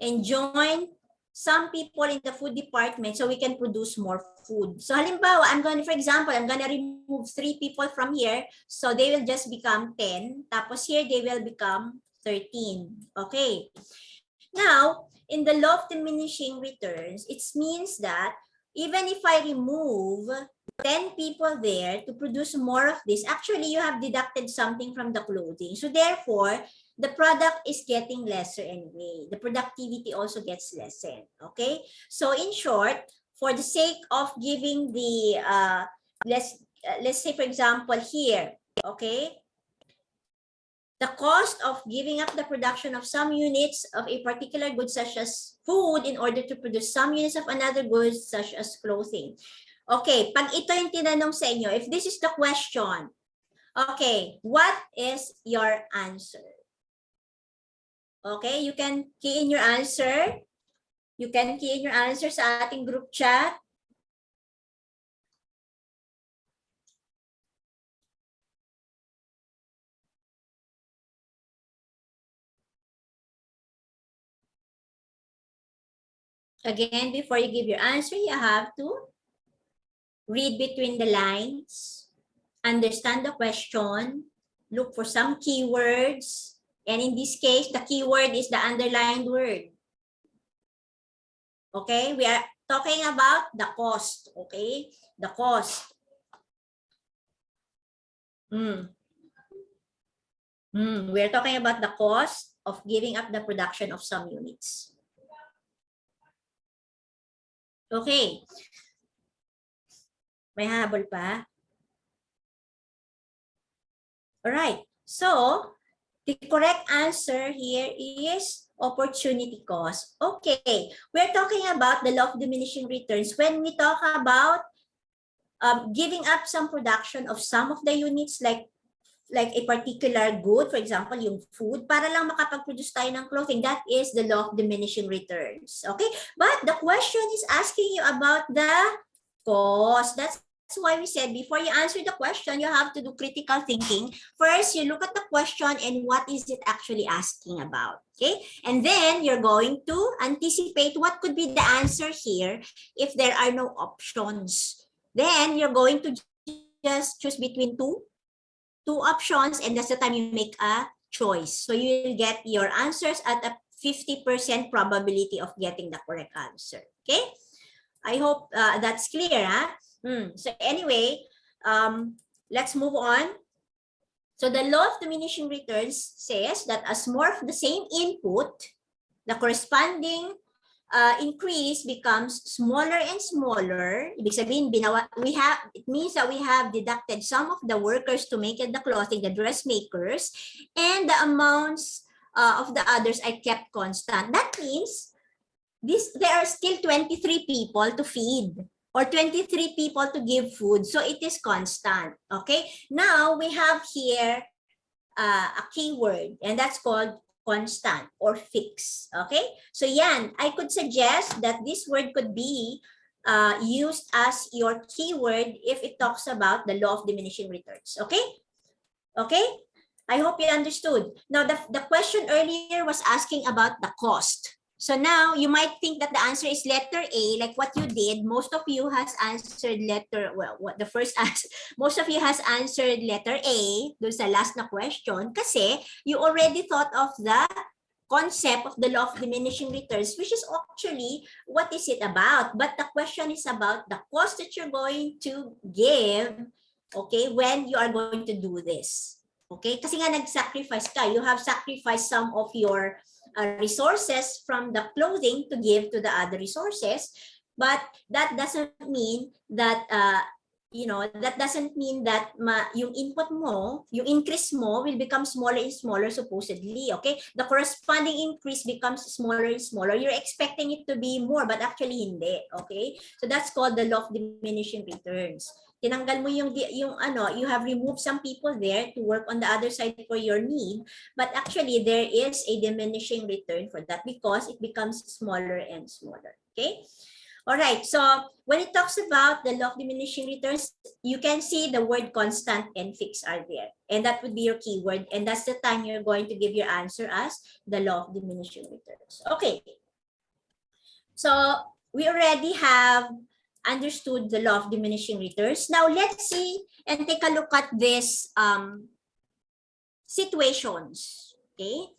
and join some people in the food department so we can produce more food. So halimbawa, I'm going to, for example, I'm going to remove three people from here. So they will just become 10. Tapos here, they will become 13. Okay. Now, in the law of diminishing returns, it means that even if I remove 10 people there to produce more of this, actually you have deducted something from the clothing. So therefore, the product is getting lesser anyway. The productivity also gets lessened. Okay. So in short, for the sake of giving the, uh, let's, uh, let's say for example here, okay, the cost of giving up the production of some units of a particular good such as food in order to produce some units of another good such as clothing. Okay, pag ito yung tinanong sa inyo, if this is the question, okay, what is your answer? Okay, you can key in your answer. You can key in your answer sa ating group chat. Again, before you give your answer, you have to read between the lines, understand the question, look for some keywords, and in this case, the keyword is the underlined word. Okay, we are talking about the cost, okay? The cost. Hmm. Hmm. We are talking about the cost of giving up the production of some units. Okay. May habol pa? Alright. So, the correct answer here is opportunity cost. Okay. We're talking about the law of diminishing returns when we talk about um, giving up some production of some of the units like like a particular good, for example, yung food, para lang makapag-produce tayo ng clothing, that is the law of diminishing returns. Okay? But the question is asking you about the cost. That's why we said before you answer the question, you have to do critical thinking. First, you look at the question and what is it actually asking about. Okay. And then you're going to anticipate what could be the answer here if there are no options. Then you're going to just choose between two, two options, and that's the time you make a choice. So you will get your answers at a 50% probability of getting the correct answer. Okay. I hope uh, that's clear. Huh? Hmm. So anyway, um, let's move on. So the law of diminishing returns says that as more of the same input, the corresponding uh, increase becomes smaller and smaller. Ibig sabihin, binawa, we have, it means that we have deducted some of the workers to make it the clothing, the dressmakers, and the amounts uh, of the others I kept constant. That means this there are still 23 people to feed or 23 people to give food. So it is constant. Okay. Now we have here uh, a keyword and that's called constant or fixed. Okay. So yan, I could suggest that this word could be uh, used as your keyword if it talks about the law of diminishing returns. Okay. Okay. I hope you understood. Now, the, the question earlier was asking about the cost. So now you might think that the answer is letter A, like what you did. Most of you has answered letter, well, what the first answer, most of you has answered letter A, dun sa last na question, kasi you already thought of the concept of the law of diminishing returns, which is actually what is it about? But the question is about the cost that you're going to give, okay, when you are going to do this. Okay, kasi nga nag-sacrifice ka, you have sacrificed some of your uh, resources from the clothing to give to the other resources. But that doesn't mean that uh, you know that doesn't mean that ma, yung input mo yung increase mo will become smaller and smaller supposedly okay? The corresponding increase becomes smaller and smaller. You're expecting it to be more but actually hindi okay? So that's called the law of diminishing returns tinanggal mo yung yung ano you have removed some people there to work on the other side for your need but actually there is a diminishing return for that because it becomes smaller and smaller okay? All right so when it talks about the law of diminishing returns you can see the word constant and fixed are there and that would be your keyword and that's the time you're going to give your answer as the law of diminishing returns okay? So we already have understood the law of diminishing returns. Now let's see and take a look at this um, situations. Okay,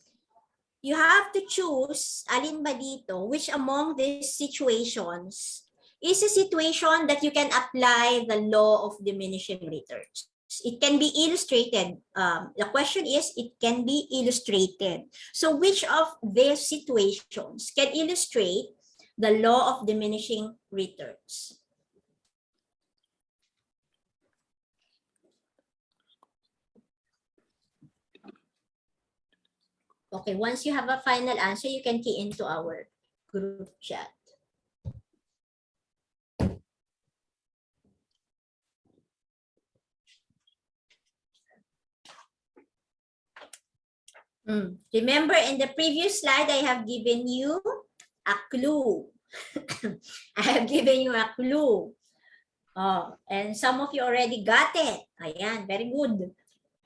you have to choose alin ba dito, which among these situations is a situation that you can apply the law of diminishing returns. It can be illustrated. Um, the question is, it can be illustrated. So which of these situations can illustrate the law of diminishing returns. Okay, once you have a final answer, you can key into our group chat. Hmm, Remember in the previous slide, I have given you a clue. I have given you a clue. Oh, and some of you already got it. Ayan, very good.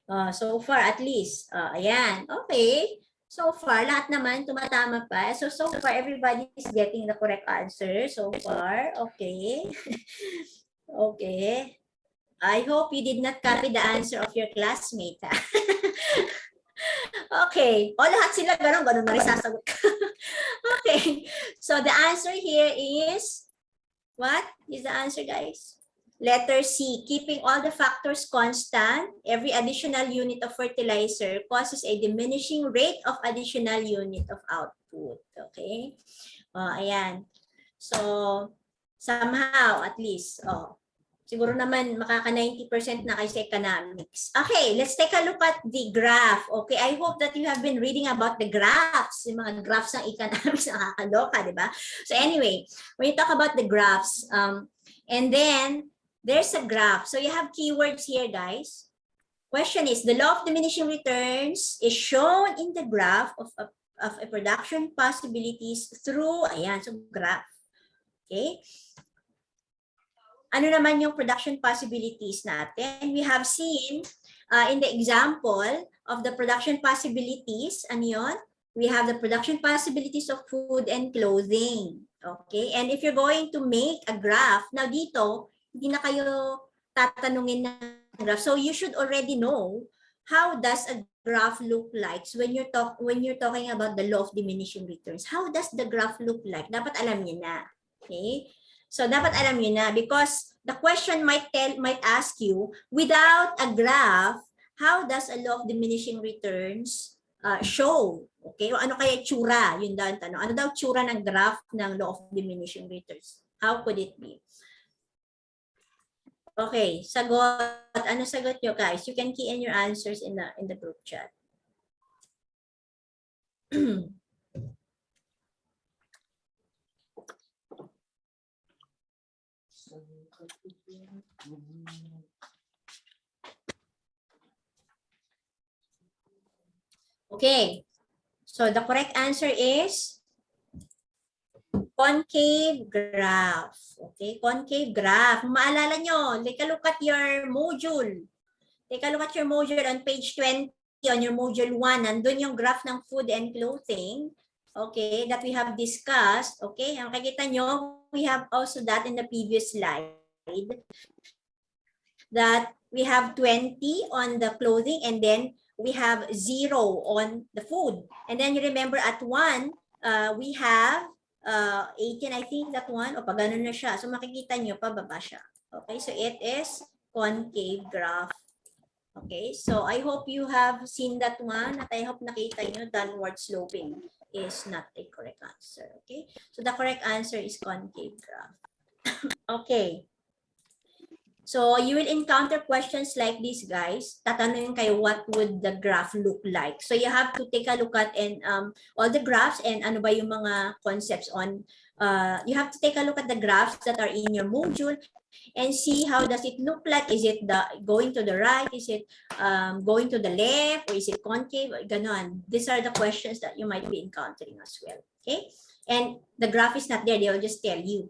Uh, so far, at least. Uh, ayan, okay. So far, lahat naman tumatama pa. So, so far, everybody is getting the correct answer. So far, okay. okay. I hope you did not copy the answer of your classmate. okay. O, lahat sila ganun, ganun na rin sasagot. okay. So, the answer here is, what is the answer, guys? Letter C, keeping all the factors constant, every additional unit of fertilizer causes a diminishing rate of additional unit of output. Okay? Oh, ayan. So, somehow, at least, oh, siguro naman makaka 90% na kay sa economics. Okay, let's take a look at the graph. Okay, I hope that you have been reading about the graphs, yung mga graphs ng economics, nakakaloka, di ba? So anyway, when you talk about the graphs, um, and then there's a graph. So you have keywords here, guys. Question is, the law of diminishing returns is shown in the graph of a, of a production possibilities through, ayan, so graph. Okay. Ano naman yung production possibilities natin? We have seen uh, in the example of the production possibilities, ano yun? We have the production possibilities of food and clothing. Okay? And if you're going to make a graph, now dito, hindi na kayo tatanungin ng graph. So you should already know how does a graph look like when you're talk when you're talking about the law of diminishing returns. How does the graph look like? Dapat alam niyo na. Okay? So dapat alam niyo na because the question might tell might ask you without a graph, how does a law of diminishing returns uh, show? Okay? O ano kaya tsura? Yun daw ang tanong. Ano daw tsura ng graph ng law of diminishing returns? How could it be? Okay, sagot. Ano sagot nyo guys? You can key in your answers in the in the group chat. Okay. So the correct answer is concave graph. Okay, concave graph. Maalala nyo, take a look at your module. Take a look at your module on page 20 on your module 1. Nandun yung graph ng food and clothing. Okay, that we have discussed. Okay, ang kakita nyo, we have also that in the previous slide. That we have 20 on the clothing and then we have zero on the food. And then you remember at one, uh, we have uh, 18, I think that one, o pag ganun na siya. So makikita nyo, pababa siya. Okay, so it is concave graph. Okay, so I hope you have seen that one at I hope nakita nyo downward sloping is not a correct answer. Okay, so the correct answer is concave graph. okay. So you will encounter questions like this, guys. Tatanungin kayo, what would the graph look like? So you have to take a look at and um, all the graphs and ano ba yung mga concepts on. Uh, you have to take a look at the graphs that are in your module and see how does it look like. Is it the going to the right? Is it um, going to the left? Or is it concave? Ganon. These are the questions that you might be encountering as well. Okay. And the graph is not there. They will just tell you.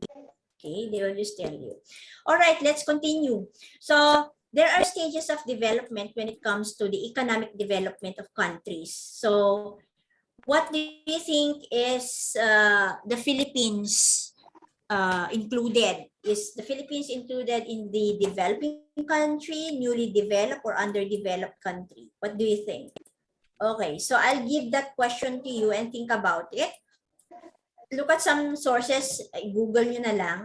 Okay, they will just tell you. All right, let's continue. So there are stages of development when it comes to the economic development of countries. So what do you think is uh, the Philippines uh, included? Is the Philippines included in the developing country, newly developed or underdeveloped country? What do you think? Okay, so I'll give that question to you and think about it look at some sources, eh, Google nyo na lang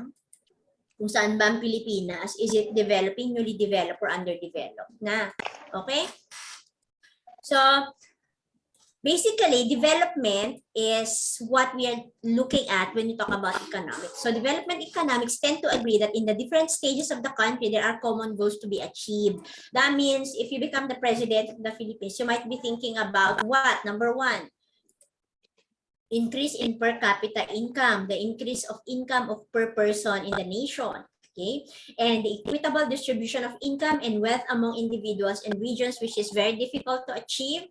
kung saan ba ang Pilipinas. Is it developing, newly developed, or underdeveloped na? Okay? So, basically, development is what we are looking at when we talk about economics. So, development economics tend to agree that in the different stages of the country, there are common goals to be achieved. That means if you become the president of the Philippines, you might be thinking about what? Number one, increase in per capita income, the increase of income of per person in the nation. Okay, and the equitable distribution of income and wealth among individuals and regions, which is very difficult to achieve.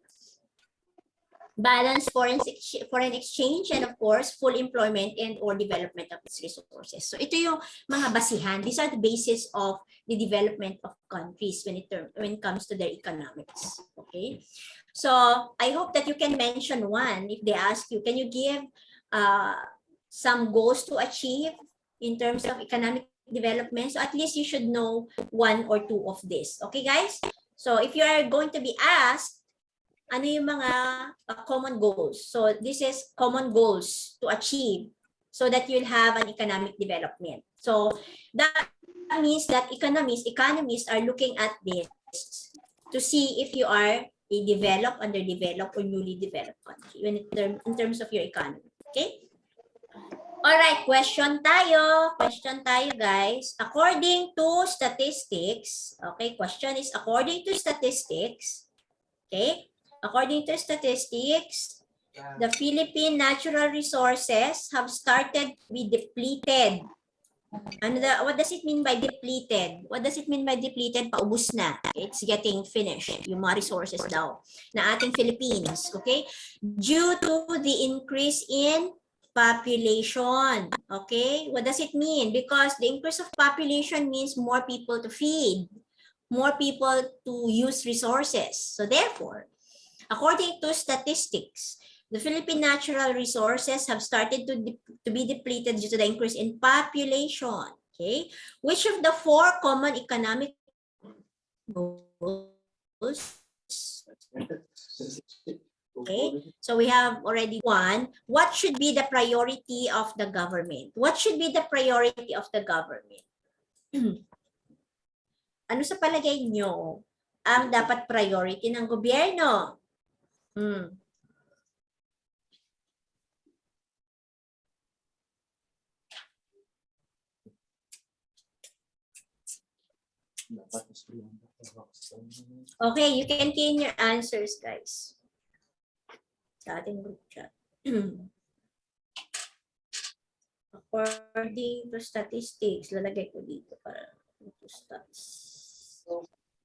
Balanced foreign, foreign exchange and of course, full employment and or development of its resources. So ito yung mga basihan. These are the basis of the development of countries when it, when it comes to their economics. Okay. So I hope that you can mention one if they ask you, can you give uh, some goals to achieve in terms of economic development? So at least you should know one or two of this. Okay, guys? So if you are going to be asked, ano yung mga uh, common goals? So this is common goals to achieve so that you'll have an economic development. So that means that economists, economists are looking at this to see if you are a developed, underdeveloped, or newly developed country when it term, in terms of your economy. Okay? All right, question tayo. Question tayo, guys. According to statistics, okay, question is according to statistics, okay, according to statistics, the Philippine natural resources have started to be depleted ano da, what does it mean by depleted? What does it mean by depleted? Paubos na. It's getting finished. Yung mga resources daw na ating Philippines. Okay? Due to the increase in population. Okay, what does it mean? Because the increase of population means more people to feed, more people to use resources. So therefore, according to statistics, the Philippine natural resources have started to, to be depleted due to the increase in population. Okay, which of the four common economic goals Okay, so we have already one. What should be the priority of the government? What should be the priority of the government? ano sa palagay nyo ang dapat priority ng gobyerno? Hmm. Okay, you can key your answers, guys. Sa ating group chat. According to statistics, lalagay ko dito para to stats.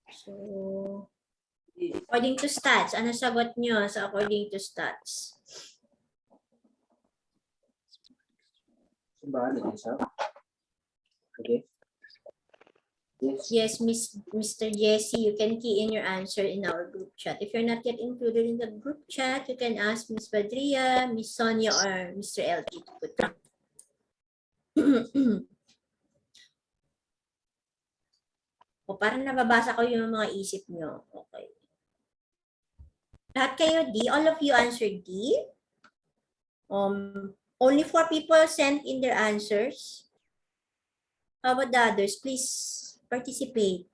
So, according to stats, ano sagot nyo sa according to stats? Okay. Yes. Miss Mr. Jesse, you can key in your answer in our group chat. If you're not yet included in the group chat, you can ask Miss Badria, Miss Sonia, or Mr. LG to put them. o parang nababasa ko yung mga isip nyo. Okay. Lahat kayo D? All of you answered D? Um, only four people sent in their answers. How about the others? Please participate.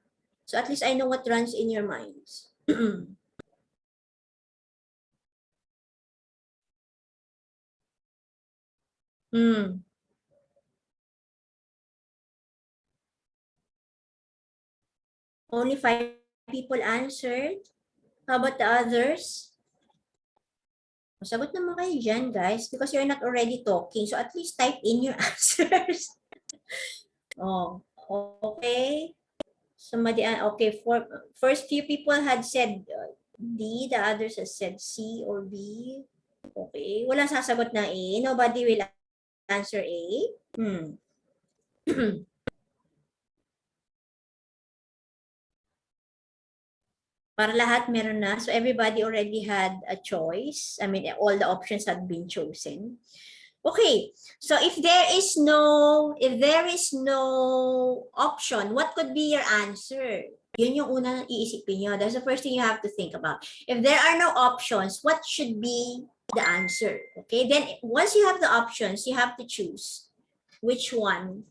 So at least I know what runs in your minds. hmm. Only five people answered. How about the others? Sagot naman kayo dyan, guys, because you're not already talking. So at least type in your answers. oh, okay. Somebody, uh, okay, for, first few people had said uh, D, the others has said C or B. Okay, wala sasagot na A. Nobody will answer A. Hmm. Para lahat meron na. So everybody already had a choice. I mean, all the options had been chosen. Okay, so if there is no, if there is no option, what could be your answer? Yun yung una iisipin nyo. That's the first thing you have to think about. If there are no options, what should be the answer? Okay, then once you have the options, you have to choose which one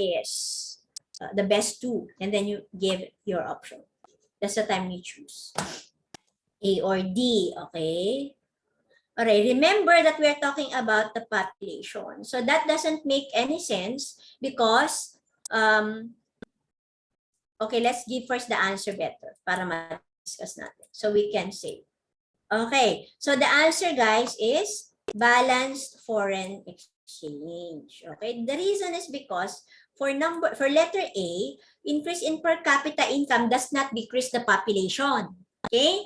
is uh, the best two, and then you give your option. That's the time you choose. A or D, okay? Alright, remember that we're talking about the population. So that doesn't make any sense because, um, okay, let's give first the answer better para ma-discuss natin. So we can say, okay, so the answer guys is balanced foreign exchange. Okay, the reason is because for number, for letter A, increase in per capita income does not decrease the population. Okay?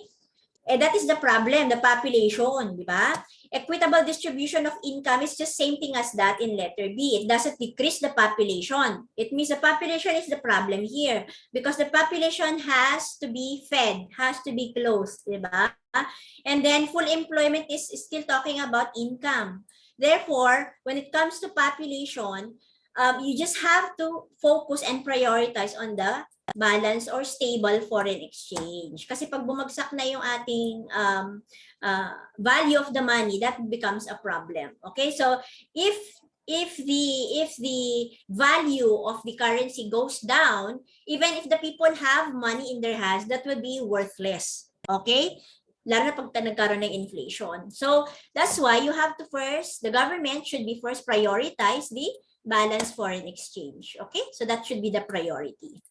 Eh, that is the problem, the population, di ba? Equitable distribution of income is just same thing as that in letter B. It doesn't decrease the population. It means the population is the problem here because the population has to be fed, has to be clothed, di ba? And then full employment is still talking about income. Therefore, when it comes to population, um, you just have to focus and prioritize on the balance or stable foreign exchange. Kasi pag bumagsak na yung ating um, uh, value of the money, that becomes a problem. Okay, so if if the if the value of the currency goes down, even if the people have money in their hands, that would be worthless. Okay? Lalo na pag nagkaroon ng inflation. So that's why you have to first, the government should be first prioritize the balance foreign exchange. Okay? So that should be the priority.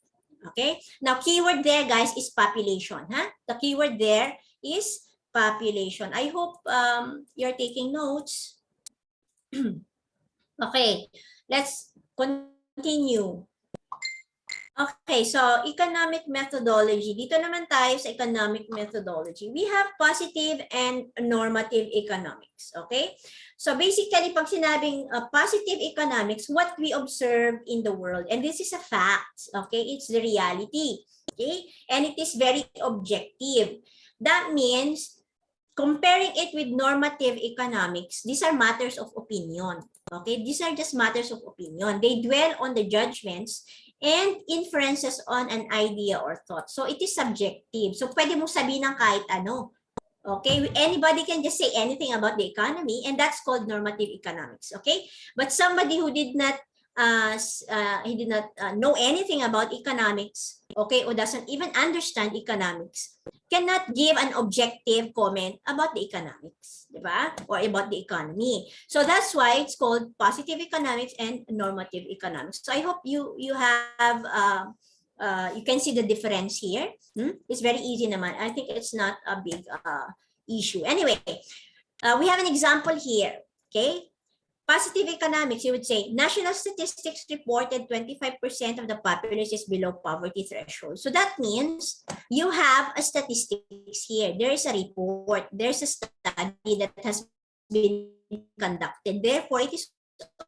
Okay? Now, keyword there, guys, is population. Huh? The keyword there is population. I hope um, you're taking notes. okay, let's continue. Okay, so economic methodology. Dito naman tayo sa economic methodology. We have positive and normative economics. Okay? So basically, pag sinabing uh, positive economics, what we observe in the world, and this is a fact, okay? It's the reality. Okay? And it is very objective. That means comparing it with normative economics, these are matters of opinion. Okay? These are just matters of opinion. They dwell on the judgments and inferences on an idea or thought. So it is subjective. So pwede mo sabihin ng kahit ano. Okay, anybody can just say anything about the economy and that's called normative economics, okay? But somebody who did not uh, uh, he did not uh, know anything about economics, okay, or doesn't even understand economics, cannot give an objective comment about the economics, di? Or about the economy. So that's why it's called positive economics and normative economics. So I hope you you have uh, uh, you can see the difference here. Hmm? It's very easy naman. I think it's not a big uh, issue. Anyway, we have an example here. Okay. Positive economics, you would say, national statistics reported 25% of the populace is below poverty threshold. So that means you have a statistics here. There is a report. There's a study that has been conducted. Therefore, it is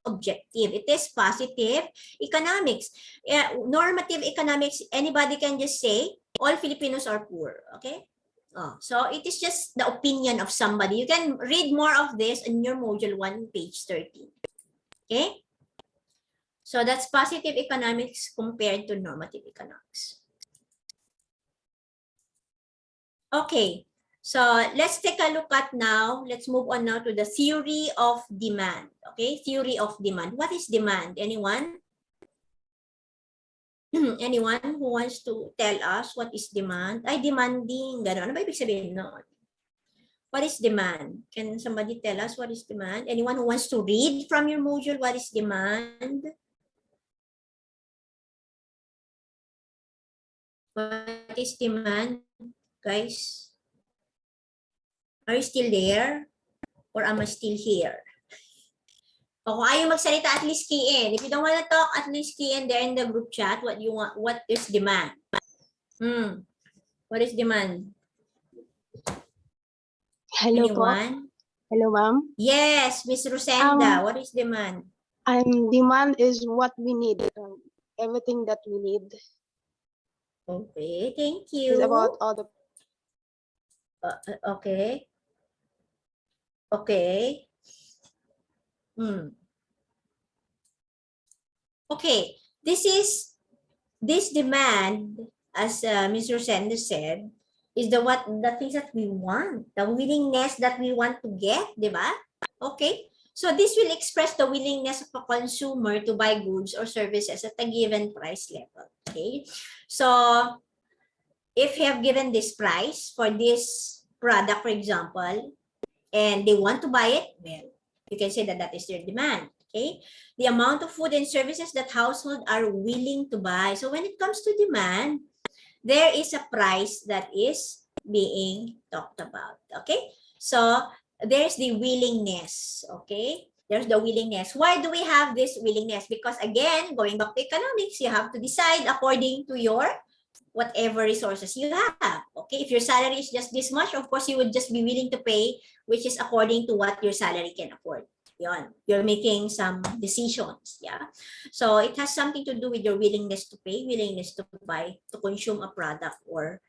objective. It is positive economics. Yeah, normative economics, anybody can just say, all Filipinos are poor. Okay? Oh, so it is just the opinion of somebody. You can read more of this in your module 1, page 13. Okay? So that's positive economics compared to normative economics. Okay, so let's take a look at now, let's move on now to the theory of demand. Okay, theory of demand. What is demand? Anyone? Anyone who wants to tell us what is demand? Ay, demanding. Gano'n. Ano ba ibig sabihin noon? What is demand? Can somebody tell us what is demand? Anyone who wants to read from your module, what is demand? What is demand, guys? Are you still there? Or am I still here? O kung ayaw magsalita, at least key in. If you don't want to talk, at least key in there in the group chat what you want, what is demand. Hmm. What is demand? Hello po. Hello, ma'am. Yes, Miss Rosenda, what is demand? Um, demand is what we need. Um, everything that we need Okay, thank you. is about all the Uh, uh, okay. Okay. Hmm. Okay, this is this demand, as uh, Ms. Rosenda said, is the what the things that we want, the willingness that we want to get, di ba? Okay. So this will express the willingness of a consumer to buy goods or services at a given price level. Okay. So if you have given this price for this product, for example, and they want to buy it, well, you can say that that is their demand. Okay, the amount of food and services that households are willing to buy. So when it comes to demand, there is a price that is being talked about. Okay, so there's the willingness. Okay, there's the willingness. Why do we have this willingness? Because again, going back to economics, you have to decide according to your whatever resources you have. Okay, if your salary is just this much, of course, you would just be willing to pay, which is according to what your salary can afford. Yon, you're making some decisions, yeah. So it has something to do with your willingness to pay, willingness to buy, to consume a product or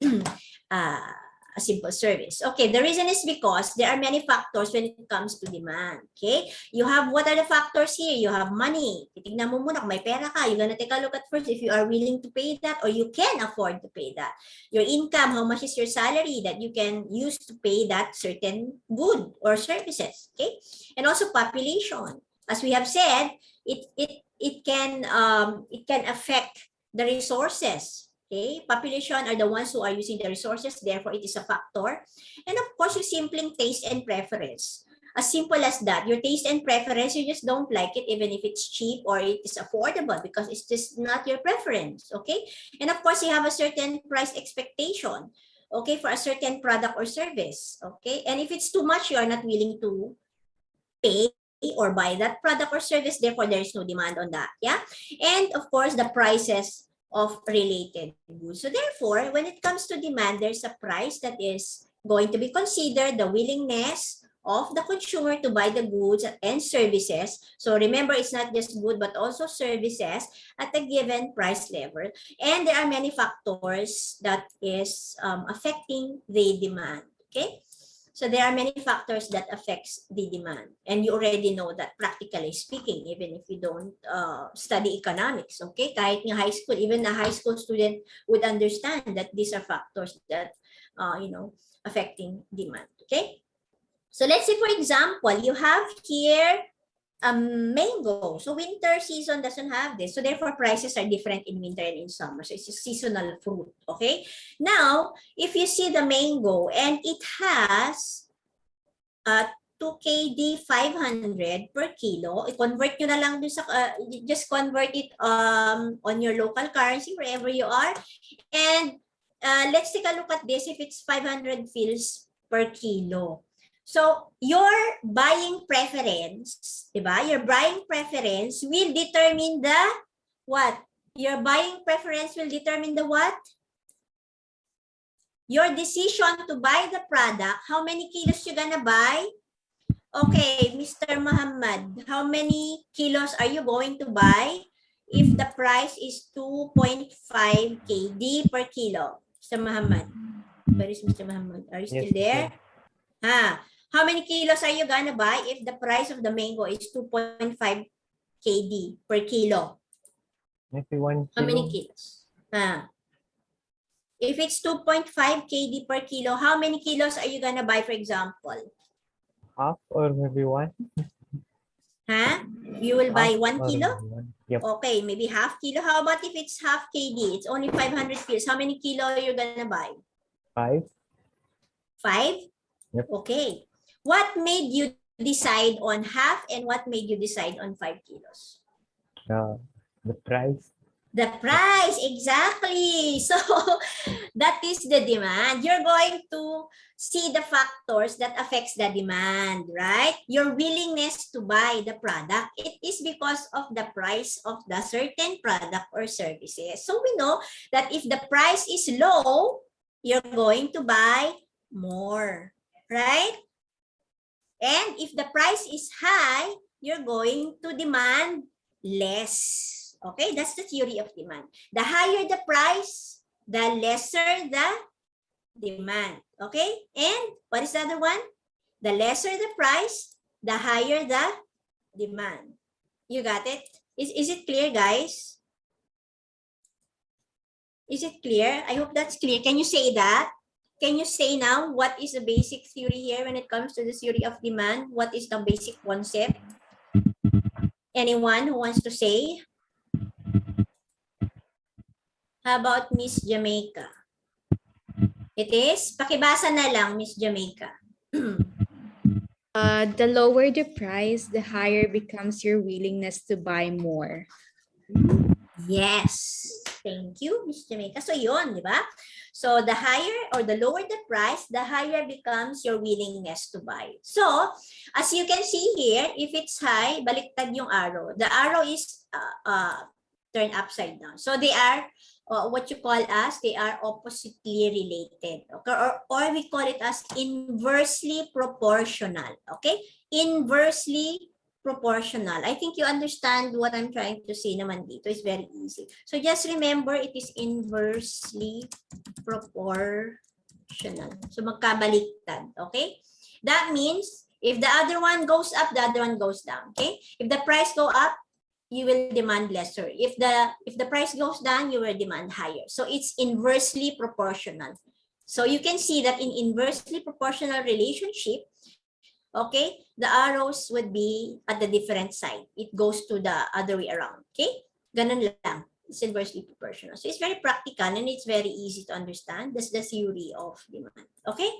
uh, a simple service. Okay, the reason is because there are many factors when it comes to demand. Okay, you have what are the factors here? You have money. Titignan mo muna kung may pera ka. You're gonna take a look at first if you are willing to pay that or you can afford to pay that. Your income, how much is your salary that you can use to pay that certain good or services. Okay, and also population. As we have said, it it it can um it can affect the resources. Okay, population are the ones who are using the resources, therefore it is a factor. And of course, your simpling taste and preference. As simple as that, your taste and preference, you just don't like it even if it's cheap or it is affordable because it's just not your preference, okay? And of course, you have a certain price expectation, okay, for a certain product or service, okay? And if it's too much, you are not willing to pay or buy that product or service, therefore there is no demand on that, yeah? And of course, the prices of related goods. So therefore, when it comes to demand, there's a price that is going to be considered the willingness of the consumer to buy the goods and services. So remember, it's not just good, but also services at a given price level. And there are many factors that is um, affecting the demand. Okay. So there are many factors that affects the demand. And you already know that practically speaking, even if you don't uh, study economics, okay? Kahit nga high school, even a high school student would understand that these are factors that, uh, you know, affecting demand, okay? So let's say, for example, you have here a mango. So winter season doesn't have this. So therefore, prices are different in winter and in summer. So it's a seasonal fruit, okay? Now, if you see the mango and it has uh, 2 KD 500 per kilo, i-convert nyo na lang dun sa, uh, just convert it um, on your local currency wherever you are. And uh, let's take a look at this if it's 500 fils per kilo. So, your buying preference, di ba? Your buying preference will determine the what? Your buying preference will determine the what? Your decision to buy the product, how many kilos you gonna buy? Okay, Mr. Muhammad, how many kilos are you going to buy if the price is 2.5 KD per kilo? Mr. Muhammad, where is Mr. Muhammad? Are you still Yes, there? Ha? Ah, How many kilos are you gonna buy if the price of the mango is 2.5 KD per kilo? Maybe one How many kilos? Ha? If it's 2.5 KD per kilo, how many kilos are you gonna buy, for example? Half or maybe one? Ha? You will buy one kilo? one. Yep. Okay, maybe half kilo. How about if it's half KD? It's only 500 kilos. How many kilo are you gonna buy? Five. Five? Yep. Okay. What made you decide on half and what made you decide on five kilos? Uh, the price. The price, exactly. So that is the demand. You're going to see the factors that affects the demand, right? Your willingness to buy the product, it is because of the price of the certain product or services. So we know that if the price is low, you're going to buy more, right? And if the price is high, you're going to demand less. Okay, that's the theory of demand. The higher the price, the lesser the demand. Okay, and what is the other one? The lesser the price, the higher the demand. You got it? Is, is it clear, guys? Is it clear? I hope that's clear. Can you say that? Can you say now what is the basic theory here when it comes to the theory of demand? What is the basic concept? Anyone who wants to say? How about Miss Jamaica? It is? Pakibasa na lang, Miss Jamaica. Uh, the lower the price, the higher becomes your willingness to buy more. Yes. Thank you, Miss Jamaica. So yun, di ba? So the higher or the lower the price, the higher becomes your willingness to buy. So, as you can see here, if it's high, baliktad yung arrow. The arrow is uh, uh, turned upside down. So they are uh, what you call as, they are oppositely related. Okay? Or, or we call it as inversely proportional. Okay? Inversely proportional. I think you understand what I'm trying to say naman dito. It's very easy. So just remember, it is inversely proportional. So magkabaliktad, okay? That means if the other one goes up, the other one goes down, okay? If the price go up, you will demand lesser. If the if the price goes down, you will demand higher. So it's inversely proportional. So you can see that in inversely proportional relationship, okay, the arrows would be at the different side. It goes to the other way around, okay? Ganun lang. It's inversely proportional. So it's very practical and it's very easy to understand. That's the theory of demand, okay?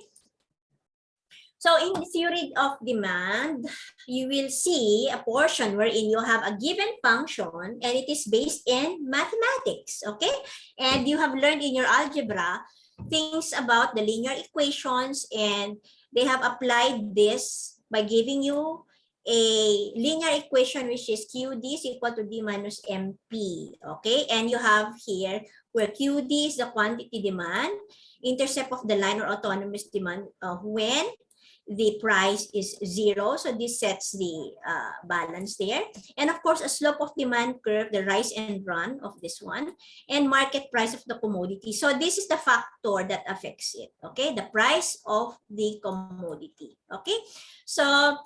So in the theory of demand, you will see a portion wherein you have a given function and it is based in mathematics, okay? And you have learned in your algebra things about the linear equations and they have applied this by giving you a linear equation which is QD is equal to D minus MP. Okay, and you have here where QD is the quantity demand, intercept of the line or autonomous demand uh, when the price is zero. So this sets the uh, balance there. And of course, a slope of demand curve, the rise and run of this one, and market price of the commodity. So this is the factor that affects it. Okay, the price of the commodity. Okay, so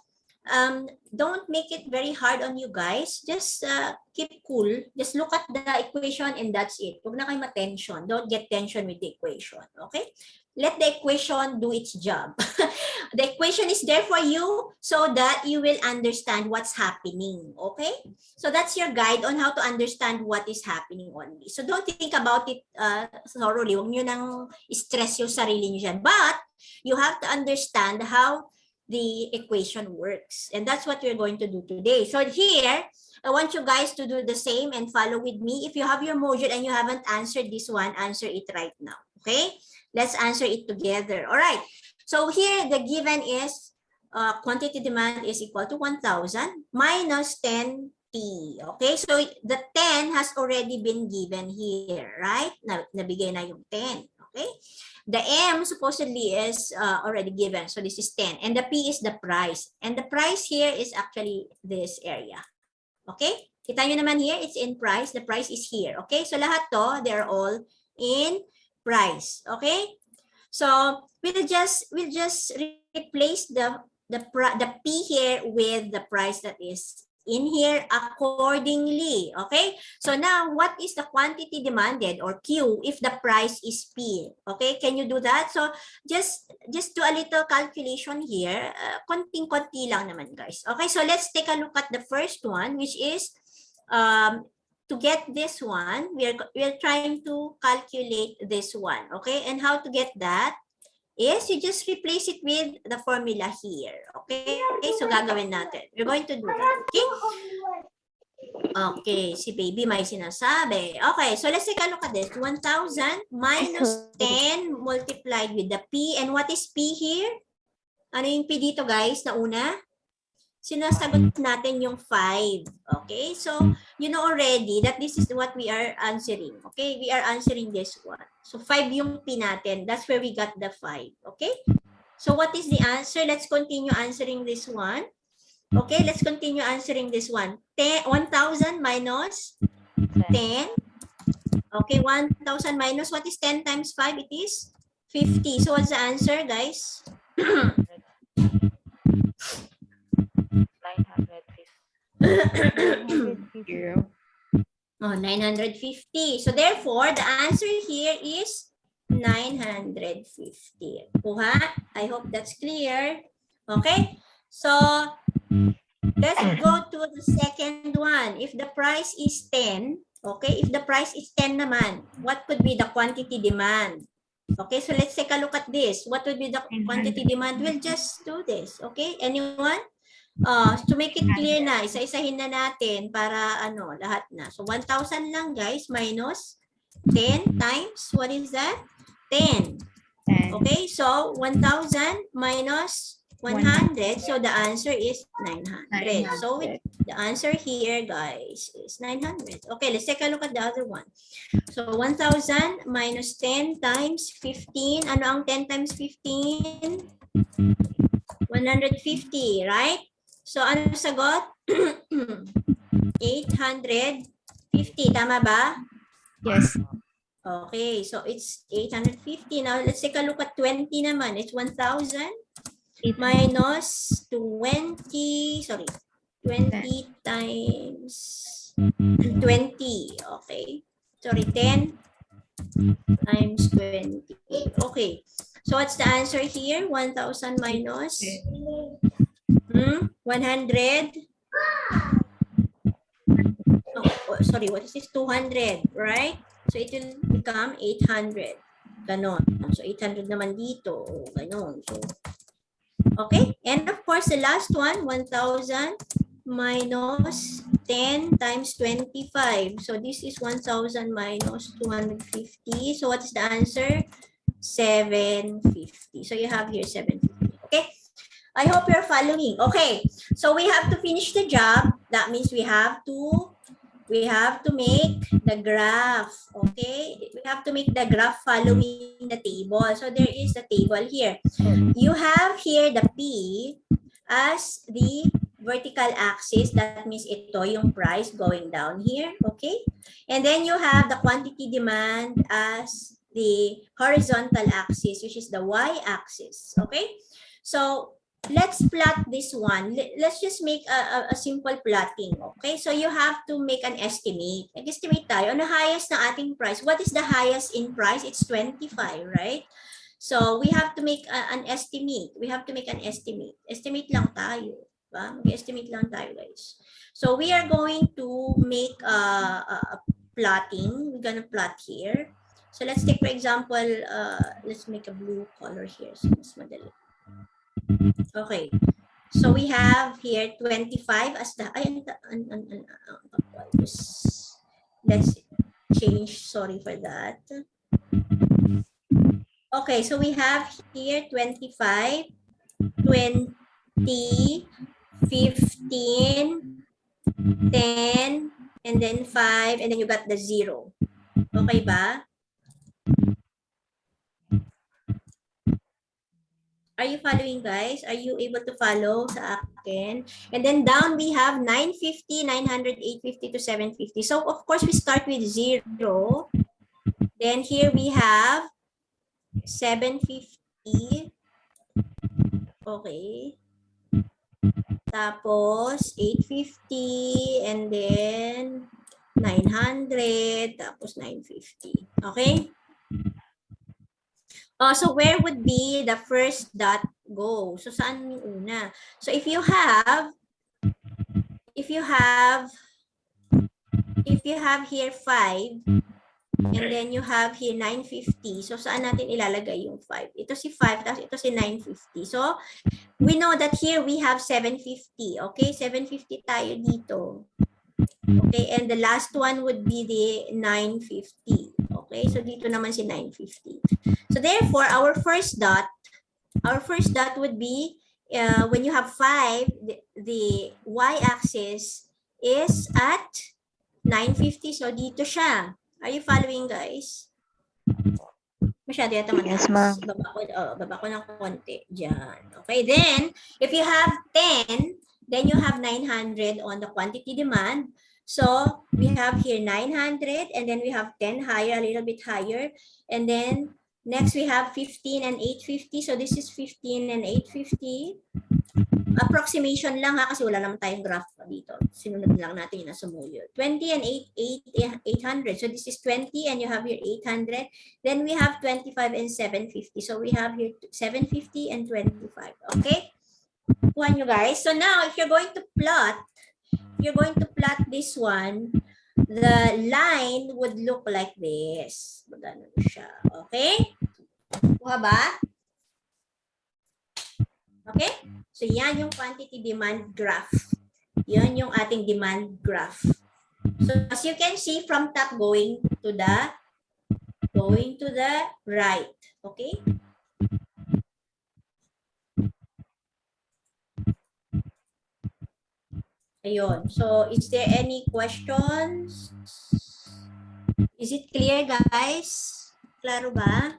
um, don't make it very hard on you guys. Just uh, keep cool. Just look at the equation and that's it. Huwag na kayo ma-tension. Don't get tension with the equation. Okay? Let the equation do its job. the equation is there for you so that you will understand what's happening. Okay? So that's your guide on how to understand what is happening only. So don't think about it uh, thoroughly. Huwag nyo nang stress yung sarili nyo dyan. But you have to understand how the equation works. And that's what we're going to do today. So here, I want you guys to do the same and follow with me. If you have your module and you haven't answered this one, answer it right now. Okay? Let's answer it together. All right. So here, the given is uh, quantity demand is equal to 1,000 minus 10 T. Okay? So the 10 has already been given here, right? Na, nabigay na yung 10. Okay? The M supposedly is uh, already given. So this is 10. And the P is the price. And the price here is actually this area. Okay? Kita nyo naman here, it's in price. The price is here. Okay? So lahat to, they're all in price. Okay? So we'll just we'll just replace the the the P here with the price that is in here accordingly. Okay? So now, what is the quantity demanded or Q if the price is P? Okay, can you do that? So just just do a little calculation here. Uh, konting-konti lang naman, guys. Okay, so let's take a look at the first one, which is um, to get this one, we are, we are trying to calculate this one. Okay, and how to get that? Is you just replace it with the formula here. Okay? Okay, so gagawin natin. We're going to do that. Okay? Okay, si baby may sinasabi. Okay, so let's take a look at this. 1,000 minus 10 multiplied with the P. And what is P here? Ano yung P dito guys na una? Sinasagot natin yung 5. Okay, so you know already that this is what we are answering. Okay, we are answering this one. So 5 yung P natin. That's where we got the 5. Okay, so what is the answer? Let's continue answering this one. Okay, let's continue answering this one. 10 1,000 minus 10. Okay, 1,000 minus what is 10 times 5? It is 50. So what's the answer, guys? 950. Zero. Oh, 950. So therefore, the answer here is 950. Kuha? I hope that's clear. Okay? So, let's go to the second one. If the price is 10, okay? If the price is 10 naman, what could be the quantity demand? Okay, so let's take a look at this. What would be the quantity demand? We'll just do this. Okay, anyone? Uh, to make it clear na, isa-isahin na natin para ano, lahat na. So 1,000 lang guys, minus 10 times, what is that? 10. And Okay, so 1,000 minus 100, so the answer is 900. So it- the answer here, guys, is 900. Okay, let's take a look at the other one. So 1,000 minus 10 times 15. Ano ang 10 times 15? 150, right? So ano sagot? 850, tama ba? yes, Okay, so it's 850. Now, let's take a look at 20 naman. It's 1,000 minus 20, sorry, 20 times 20. Okay, sorry, 10 times 20. Okay, so what's the answer here? 1,000 minus hmm, 100. Oh, oh, sorry, what is this? 200, right? So it will become 800. Ganon. So 800 naman dito. Ganon. So, okay. And of course, the last one, 1,000 minus 10 times 25. So this is 1,000 minus 250. So what is the answer? 750. So you have here 750. Okay. I hope you're following. Okay, so we have to finish the job. That means we have to we have to make the graph. Okay, we have to make the graph following the table. So there is the table here. You have here the P as the vertical axis. That means ito yung price going down here. Okay, and then you have the quantity demand as the horizontal axis, which is the y-axis. Okay, so let's plot this one. Let- Let's just make a, a, a simple plotting. Okay, so you have to make an estimate. Nag-estimate tayo. Ano highest na ating price? What is the highest in price? It's 25, right? So we have to make a- an estimate. We have to make an estimate. Estimate lang tayo. Diba? Mag-estimate lang tayo, guys. So we are going to make a, a, a plotting. We're gonna plot here. So let's take, for example, uh, let's make a blue color here. So mas madali. Okay. So we have here 25 as the, ay, an, an, an, let's change, sorry for that. Okay, so we have here 25, 20, 15, 10, and then 5, and then you got the 0. Okay ba? Are you following, guys? Are you able to follow sa akin? And then down we have 950, 900, 850 to 750. So of course we start with 0. Then here we have 750. Okay. Tapos 850 and then 900 tapos 950. Okay? Uh, so where would be the first dot go? So saan yung una? So if you have if you have if you have here 5 and then you have here 950. So saan natin ilalagay yung 5? Ito si 5 tapos ito si 950. So we know that here we have 750. Okay, 750 tayo dito. Okay, and the last one would be the 950. Okay, so dito naman si 950. So therefore, our first dot, our first dot would be uh, when you have 5, the, the y-axis is at 950. So dito siya. Are you following, guys? Masyado yata mataas. Yes, ma'am. Baba ko, oh, baba ko ng konti. Diyan. Okay, then, if you have 10, then you have 900 on the quantity demand. So we have here 900 and then we have 10 higher, a little bit higher. And then next we have 15 and 850. So this is 15 and 850. Approximation lang ha kasi wala naman tayong graph dito. Sinunod lang natin yung nasa mulyo. 20 and 8, 8, 800. So this is 20 and you have here 800. Then we have 25 and 750. So we have here 750 and 25. Okay? Kuha nyo guys. So now if you're going to plot, you're going to plot this one, the line would look like this. Magano siya. Okay? Kuha ba? Okay? So yan yung quantity demand graph. Yan yung ating demand graph. So as you can see from top going to the going to the right. Okay? Ayun. So, is there any questions? Is it clear, guys? Klaro ba?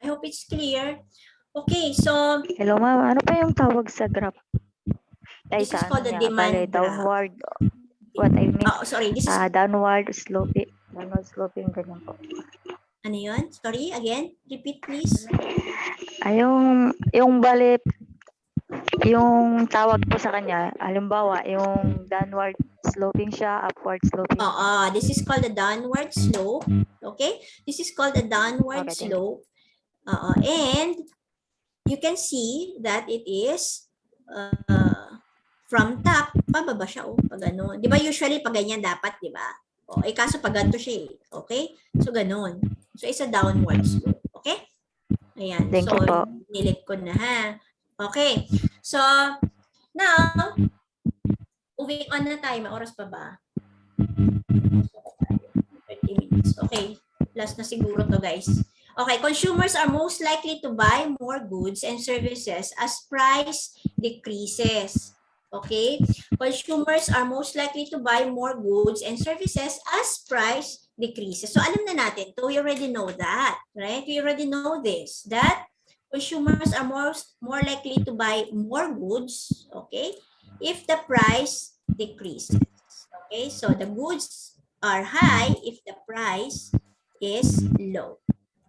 I hope it's clear. Okay, so Hello, ma'am. Ano pa yung tawag sa graph? Ay, This is called ano the niya, demand pala, graph. downward. What I mean, oh, sorry, this is ah, downward sloping. Downward sloping, ganyan po. ano yun? Sorry, again, repeat please. Ay, yung, yung bali, yung tawag po sa kanya, halimbawa, yung downward sloping siya, upward sloping. Oo, this is called the downward slope. Okay? This is called the downward Okay, slope. Oo, and you can see that it is uh, from top, pababa siya, oh, pag ano. Di ba usually pag ganyan dapat, di ba? O, eh kaso pag ganito siya eh. Okay? So, ganun. So, it's a downward slope. Okay? Ayan. Thank so, nilip ko na ha. Okay. So, now, moving on na tayo. May oras pa ba? 30 minutes. Okay. Last na siguro to guys. Okay, consumers are most likely to buy more goods and services as price decreases. Okay, consumers are most likely to buy more goods and services as price decreases. So alam na natin, to we already know that, right? We already know this, that consumers are more, more likely to buy more goods, okay, if the price decreases. Okay, so the goods are high if the price is low.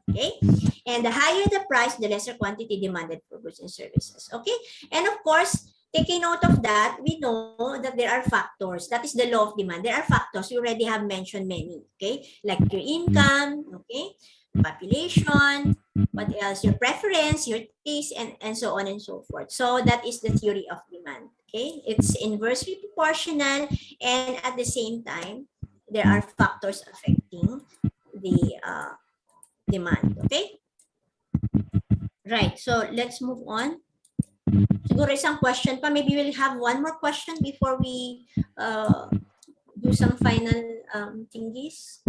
Okay, and the higher the price, the lesser quantity demanded for goods and services. Okay, and of course, taking note of that, we know that there are factors. That is the law of demand. There are factors. We already have mentioned many. Okay, like your income. Okay, population. What else? Your preference, your taste, and and so on and so forth. So that is the theory of demand. Okay, it's inversely proportional, and at the same time, there are factors affecting the uh, demand. Okay? Right. So let's move on. Siguro isang question pa. Maybe we'll have one more question before we uh, do some final um, thingies.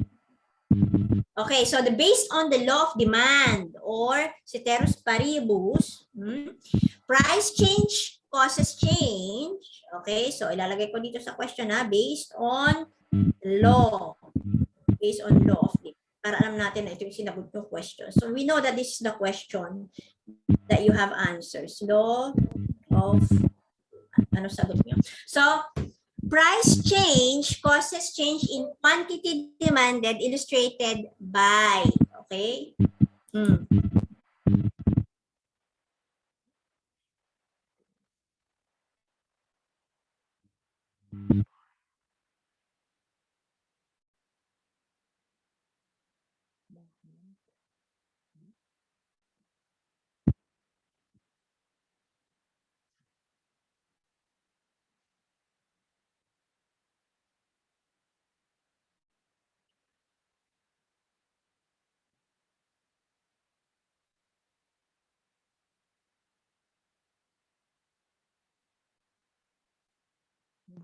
Okay, so the based on the law of demand or ceteris paribus, hmm, price change causes change. Okay, so ilalagay ko dito sa question na based on law. Based on law of demand. Para alam natin na ito yung sinagot yung question. So we know that this is the question that you have answers. Law of ano sagot niyo? So price change causes change in quantity demanded illustrated by okay Hmm.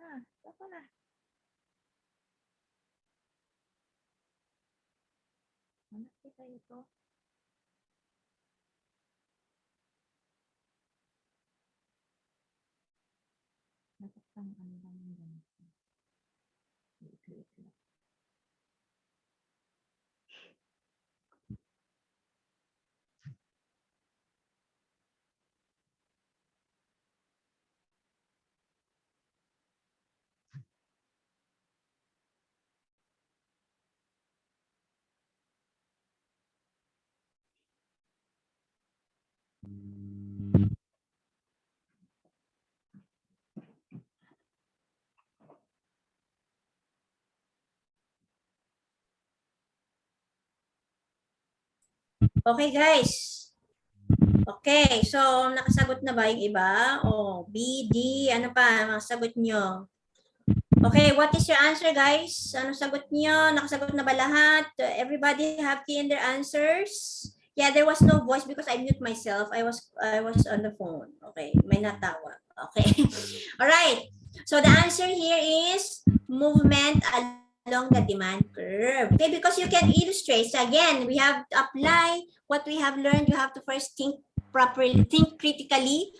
あ、どこだ？おなけがいうと。なかっがのが苦いんじゃないか。くくだ？Okay, guys. Okay, so nakasagot na ba yung iba? O, B, D, ano pa? Mga sagot nyo. Okay, what is your answer, guys? Ano sagot nyo? Nakasagot na ba lahat? Everybody have key in their answers? Yeah, there was no voice because I mute myself. I was I was on the phone. Okay, may natawa. Okay. All right. So the answer here is movement along the demand curve. Okay, because you can illustrate. So again, we have to apply what we have learned. You have to first think properly, think critically.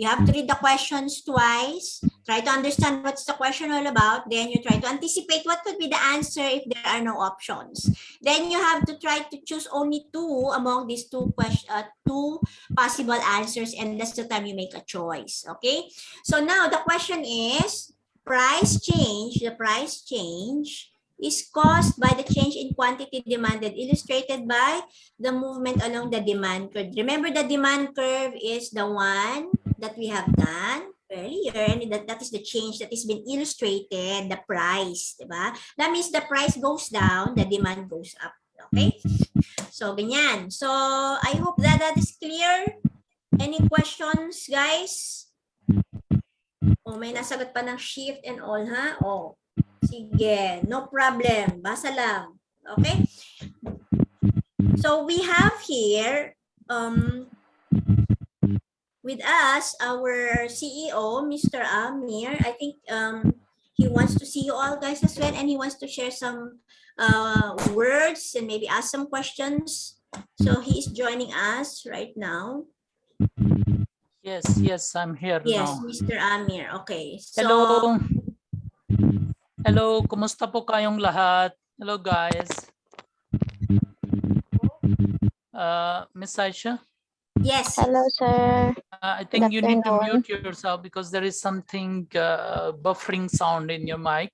You have to read the questions twice. Try to understand what's the question all about. Then you try to anticipate what could be the answer if there are no options. Then you have to try to choose only two among these two question, uh, two possible answers, and that's the time you make a choice. Okay. So now the question is price change. The price change is caused by the change in quantity demanded, illustrated by the movement along the demand curve. Remember, the demand curve is the one that we have done earlier, and that, that is the change that is been illustrated, the price, diba? That means the price goes down, the demand goes up, Okay? So, ganyan. So, I hope that that is clear. Any questions, guys? O, may nasagot pa ng shift and all, ha? O, sige. No problem. Basa lang. Okay? So, we have here, um, with us, our CEO, Mr. Amir. I think um, he wants to see you all guys as well, and he wants to share some uh, words and maybe ask some questions. So he is joining us right now. Yes, yes, I'm here Yes, now. Mr. Amir. Okay. So, Hello. Hello, kumusta po kayong lahat? Hello guys. Uh, Miss Aisha, yes. Hello, sir. uh, I think you need to afternoon. mute yourself because there is something uh, buffering sound in your mic.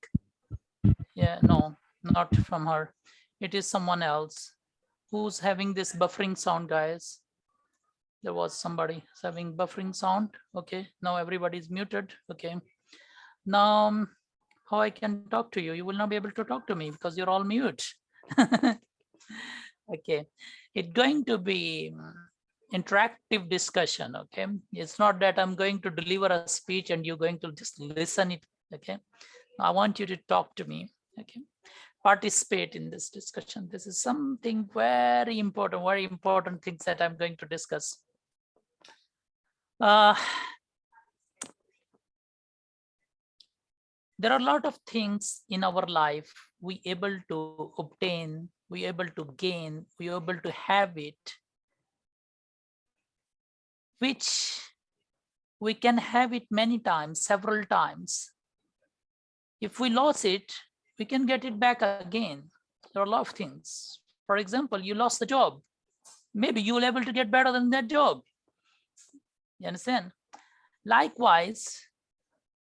Yeah, no, not from her. It is someone else. Who's having this buffering sound, guys? There was somebody having buffering sound. Okay, now everybody's muted. Okay. Now, um, how I can talk to you? You will not be able to talk to me because you're all mute. okay, it's going to be interactive discussion. Okay, it's not that I'm going to deliver a speech and you're going to just listen it. Okay, I want you to talk to me. Okay, participate in this discussion. This is something very important, very important things that I'm going to discuss. Uh, there are a lot of things in our life we able to obtain, we able to gain, we able to have it, which we can have it many times, several times. If we lost it, we can get it back again. There are a lot of things. For example, you lost the job. Maybe you will able to get better than that job. You understand? Likewise,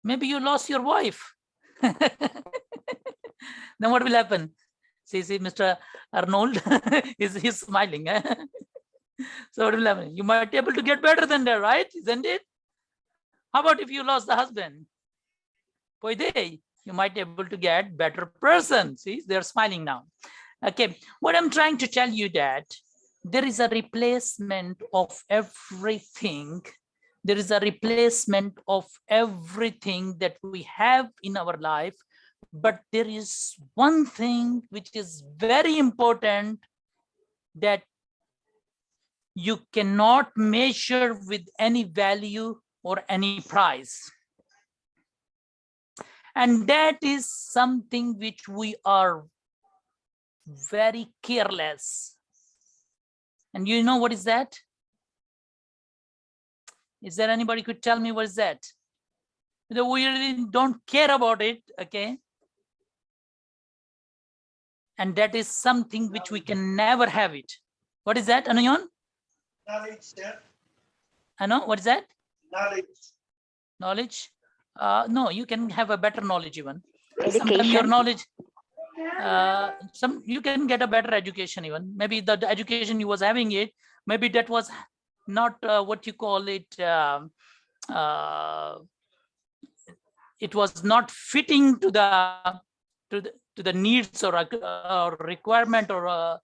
maybe you lost your wife. then what will happen? See, see, Mr. Arnold is he's smiling. eh? so what will happen? You might be able to get better than that, right? Isn't it? How about if you lost the husband? They you might be able to get better person. See, they're smiling now. Okay, what I'm trying to tell you that there is a replacement of everything there is a replacement of everything that we have in our life but there is one thing which is very important that you cannot measure with any value or any price. And that is something which we are very careless. And you know what is that is there anybody could tell me what is that? That we really don't care about it, okay? And that is something which we can never have it. What is that, Anayon? Knowledge, sir. Ano, what is that? Knowledge. Knowledge? Uh, no, you can have a better knowledge even. Sometimes your knowledge, uh, some you can get a better education even. Maybe the, the education you was having it, maybe that was not uh, what you call it. um uh, it was not fitting to the to the to the needs or, or requirement or uh,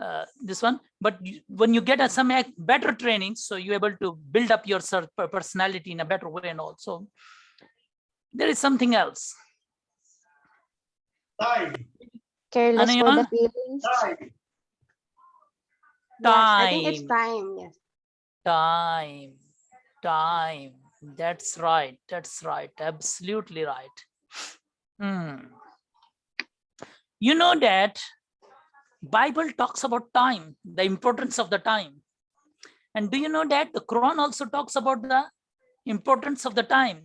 uh, this one. But you- when you get a, some better training, so you're able to build up your personality in a better way and also there is something else. Time. Careless for the feelings. Time. Yes, I think it's Time. time, yes. Time, time. That's right. That's right. Absolutely right. Hmm. You know that Bible talks about time, the importance of the time. And do you know that the Quran also talks about the importance of the time?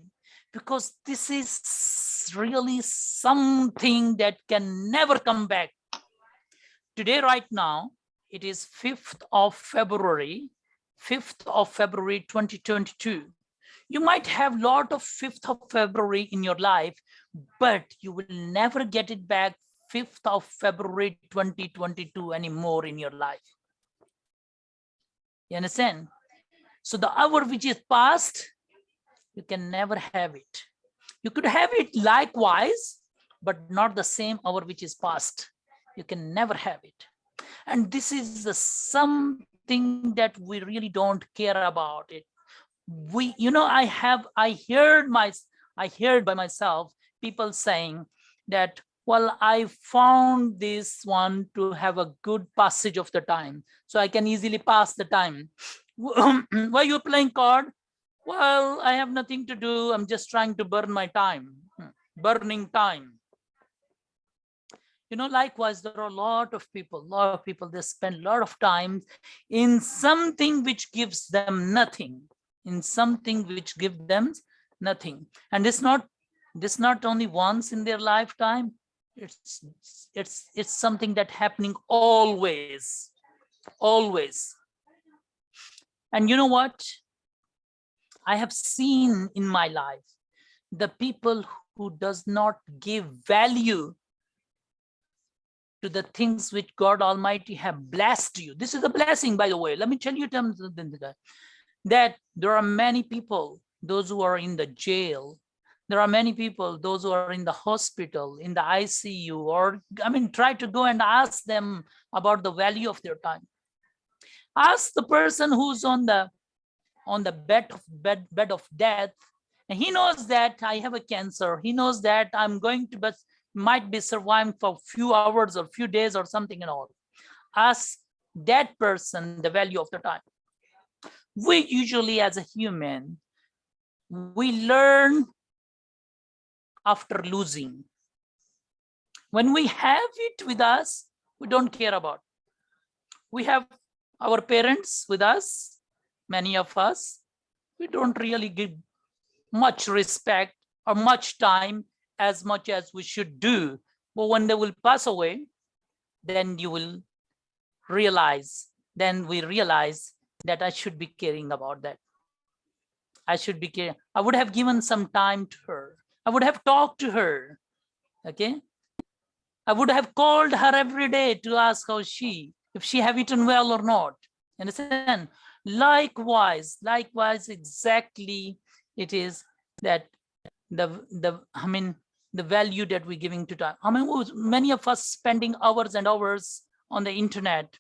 Because this is really something that can never come back. Today, right now, it is 5th of February 5th of February 2022. You might have lot of 5th of February in your life, but you will never get it back 5th of February 2022 anymore in your life. You understand? So the hour which is past, you can never have it. You could have it likewise, but not the same hour which is past. You can never have it. And this is the something that we really don't care about it. We, you know, I have, I heard my, I heard by myself, people saying that, well, I found this one to have a good passage of the time. So I can easily pass the time. Why you playing card? Well, I have nothing to do. I'm just trying to burn my time, hmm, burning time. You know, likewise, there are a lot of people, a lot of people, they spend a lot of time in something which gives them nothing, in something which gives them nothing. And it's not, this not only once in their lifetime, it's, it's, it's something that happening always, always. And you know what? I have seen in my life, the people who does not give value to the things which God Almighty have blessed you. This is a blessing, by the way. Let me tell you that there are many people, those who are in the jail, there are many people, those who are in the hospital, in the ICU, or I mean, try to go and ask them about the value of their time. Ask the person who's on the on the bed of bed, bed of death, and he knows that I have a cancer. He knows that I'm going to but might be surviving for a few hours or few days or something and all. Ask that person the value of the time. We usually as a human, we learn after losing. When we have it with us, we don't care about. We have our parents with us, many of us, we don't really give much respect or much time as much as we should do. But when they will pass away, then you will realize, then we realize that I should be caring about that. I should be caring. I would have given some time to her. I would have talked to her. Okay. I would have called her every day to ask how she, if she have eaten well or not. Understand? Likewise, likewise, exactly it is that the the I mean the value that we're giving to time. I mean, many of us spending hours and hours on the internet,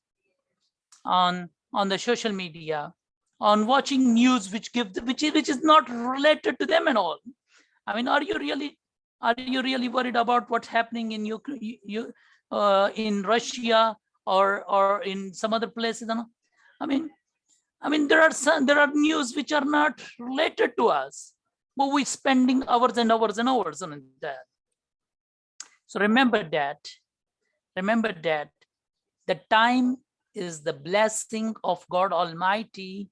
on on the social media, on watching news which give which is which is not related to them at all. I mean, are you really are you really worried about what's happening in you you uh, in Russia or or in some other places? I mean, I mean there are some there are news which are not related to us, but we're spending hours and hours and hours on that. So remember that. Remember that the time is the blessing of God Almighty.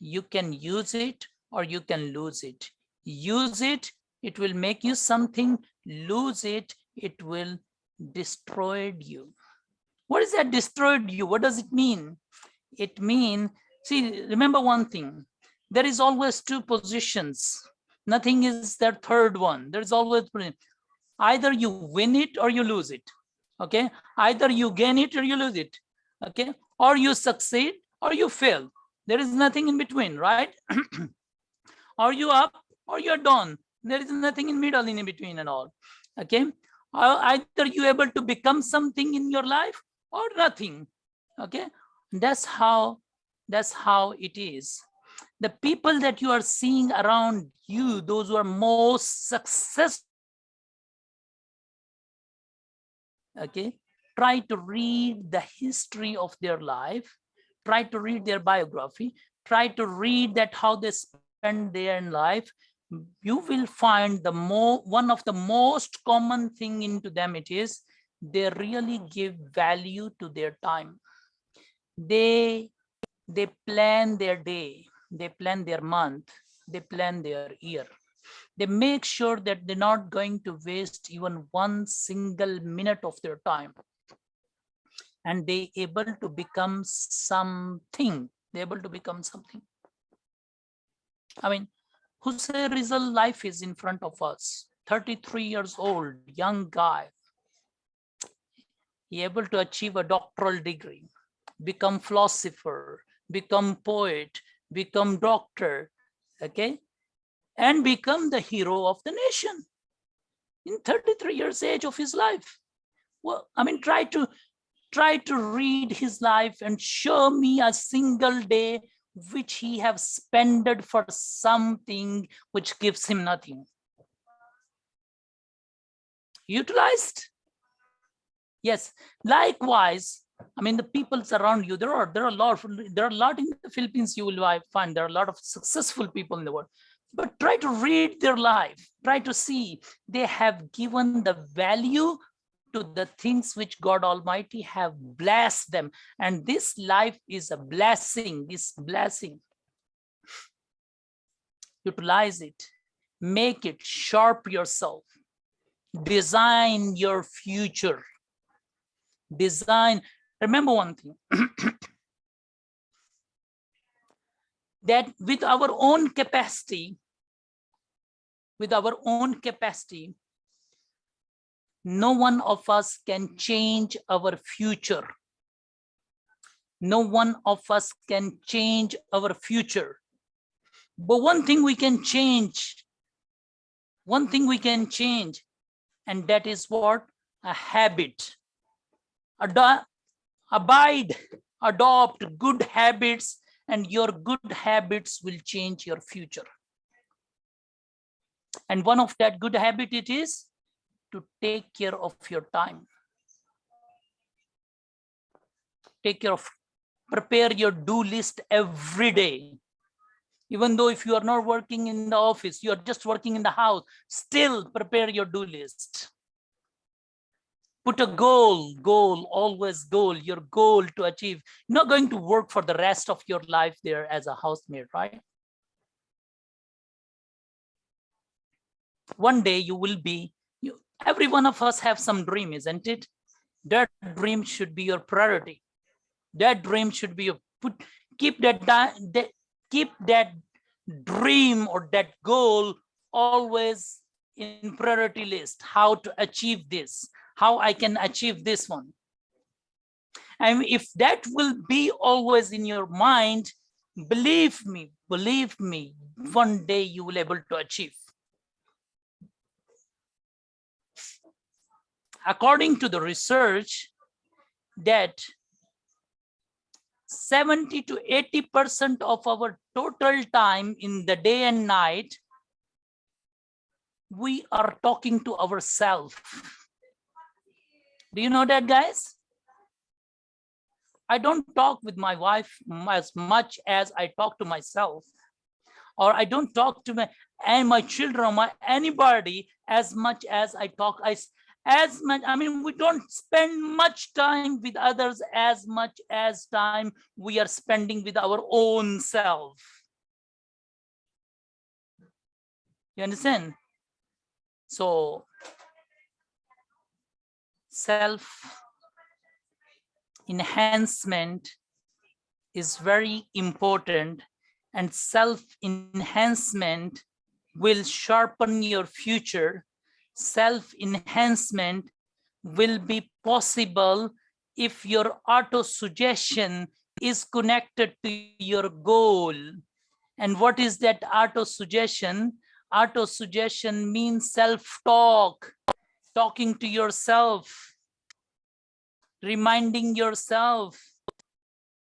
You can use it or you can lose it. Use it it will make you something lose it it will destroy you what is that destroyed you what does it mean it mean see remember one thing there is always two positions nothing is their third one. There's always either you win it or you lose it. Okay? Either you gain it or you lose it. Okay? Or you succeed or you fail. There is nothing in between right? Are you up or you're down? There is nothing in middle in between and all. Okay? Uh, either you able to become something in your life or nothing. Okay? That's how that's how it is the people that you are seeing around you those who are most successful okay? Try to read the history of their life. Try to read their biography. Try to read that how they spend their life. You will find the more one of the most common thing into them it is they really give value to their time. They they plan their day they plan their month they plan their year they make sure that they're not going to waste even one single minute of their time and they able to become something they able to become something i mean Jose Rizal life is in front of us. 33 years old, young guy. He able to achieve a doctoral degree, become philosopher, become poet, become doctor, okay? And become the hero of the nation in 33 years age of his life. Well, I mean, try to try to read his life and show me a single day which he have spended for something which gives him nothing. Utilized? Yes, likewise, I mean, the peoples around you, there are, there are a lot, there are a lot in the Philippines you will find, there are a lot of successful people in the world. But try to read their life, try to see they have given the value to the things which God Almighty have blessed them. And this life is a blessing, this blessing. Utilize it, make it sharp yourself, design your future. Design, remember one thing. that with our own capacity, with our own capacity, no one of us can change our future. No one of us can change our future. But one thing we can change, one thing we can change, and that is what? A habit. Ado- abide, adopt good habits, and your good habits will change your future. And one of that good habit it is to take care of your time. Take care of, prepare your do list every day. Even though if you are not working in the office, you are just working in the house, still prepare your do list. Put a goal, goal, always goal, your goal to achieve. You're not going to work for the rest of your life there as a housemaid, right? One day you will be you, every one of us have some dream, isn't it? That dream should be your priority. That dream should be your put keep that, that keep that dream or that goal always in priority list. How to achieve this, how I can achieve this one. And if that will be always in your mind, believe me, believe me, one day you will able to achieve. according to the research that 70 to 80 percent of our total time in the day and night we are talking to ourselves do you know that guys? I don't talk with my wife as much as i talk to myself or i don't talk to my and my children or my anybody as much as i talk i as much i mean we don't spend much time with others as much as time we are spending with our own self. You understand? So self enhancement is very important and self enhancement will sharpen your future self-enhancement will be possible if your auto-suggestion is connected to your goal. And what is that auto-suggestion? Auto-suggestion means self-talk, talking to yourself, reminding yourself.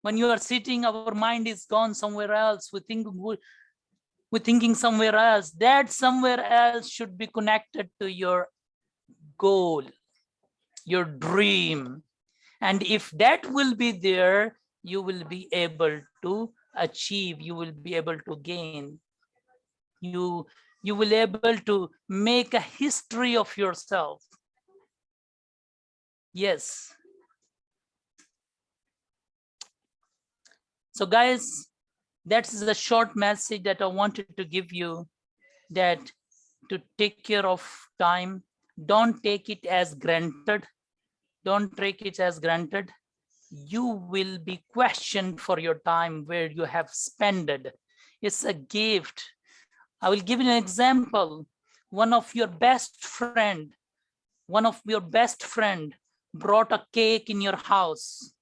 When you are sitting, our mind is gone somewhere else. We think we- we're thinking somewhere else. That somewhere else should be connected to your goal, your dream. And if that will be there, you will be able to achieve, you will be able to gain. You, you will able to make a history of yourself. Yes. So guys, that is the short message that I wanted to give you that to take care of time, don't take it as granted. Don't take it as granted. You will be questioned for your time where you have spent it. It's a gift. I will give you an example. One of your best friend, one of your best friend brought a cake in your house,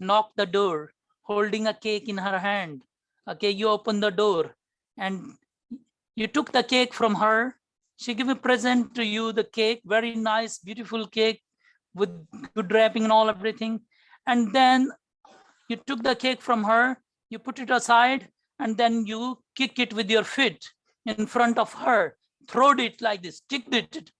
knocked the door, holding a cake in her hand. Okay you open the door and you took the cake from her. She gave a present to you the cake very nice beautiful cake with good wrapping and all everything. And then you took the cake from her, you put it aside, and then you kick it with your feet in front of her, throwed it like this, kicked it.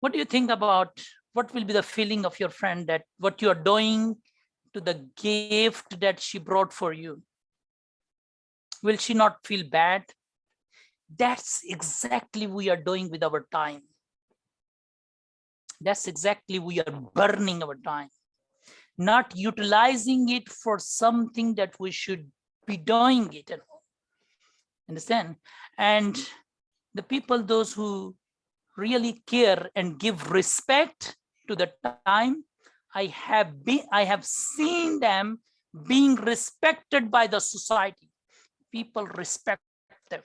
What do you think about what will be the feeling of your friend that what you are doing to the gift that she brought for you? Will she not feel bad? That's exactly we are doing with our time. That's exactly we are burning our time, not utilizing it for something that we should be doing it. Understand? And the people, those who really care and give respect to the time, I have been, I have seen them being respected by the society. People respect them.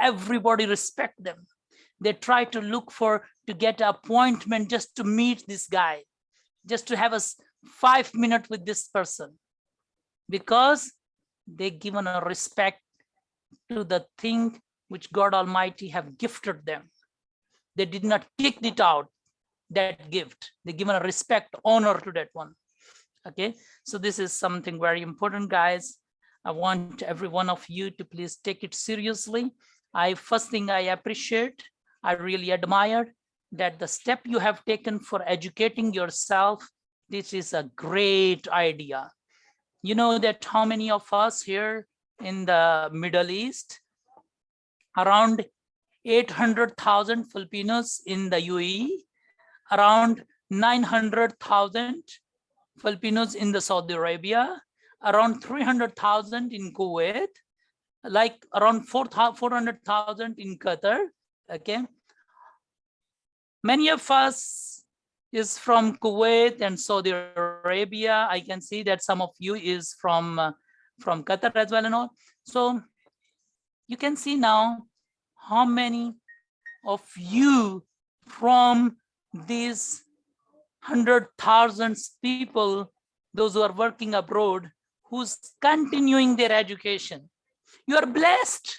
Everybody respect them. They try to look for to get an appointment just to meet this guy, just to have a five minute with this person, because they given a respect to the thing which God Almighty have gifted them. They did not kick it out, that gift. They given a respect, honor to that one. Okay, so this is something very important, guys. I want every one of you to please take it seriously. I first thing I appreciate, I really admire that the step you have taken for educating yourself, this is a great idea. You know that how many of us here in the Middle East, around 800,000 Filipinos in the UAE, around 900,000 Filipinos in the Saudi Arabia, around 300,000 in Kuwait, like around 4,000 400,000 in Qatar, okay? Many of us is from Kuwait and Saudi Arabia. I can see that some of you is from, uh, from Qatar as well and all. So you can see now how many of you from these hundred thousands people, those who are working abroad, who's continuing their education. You are blessed.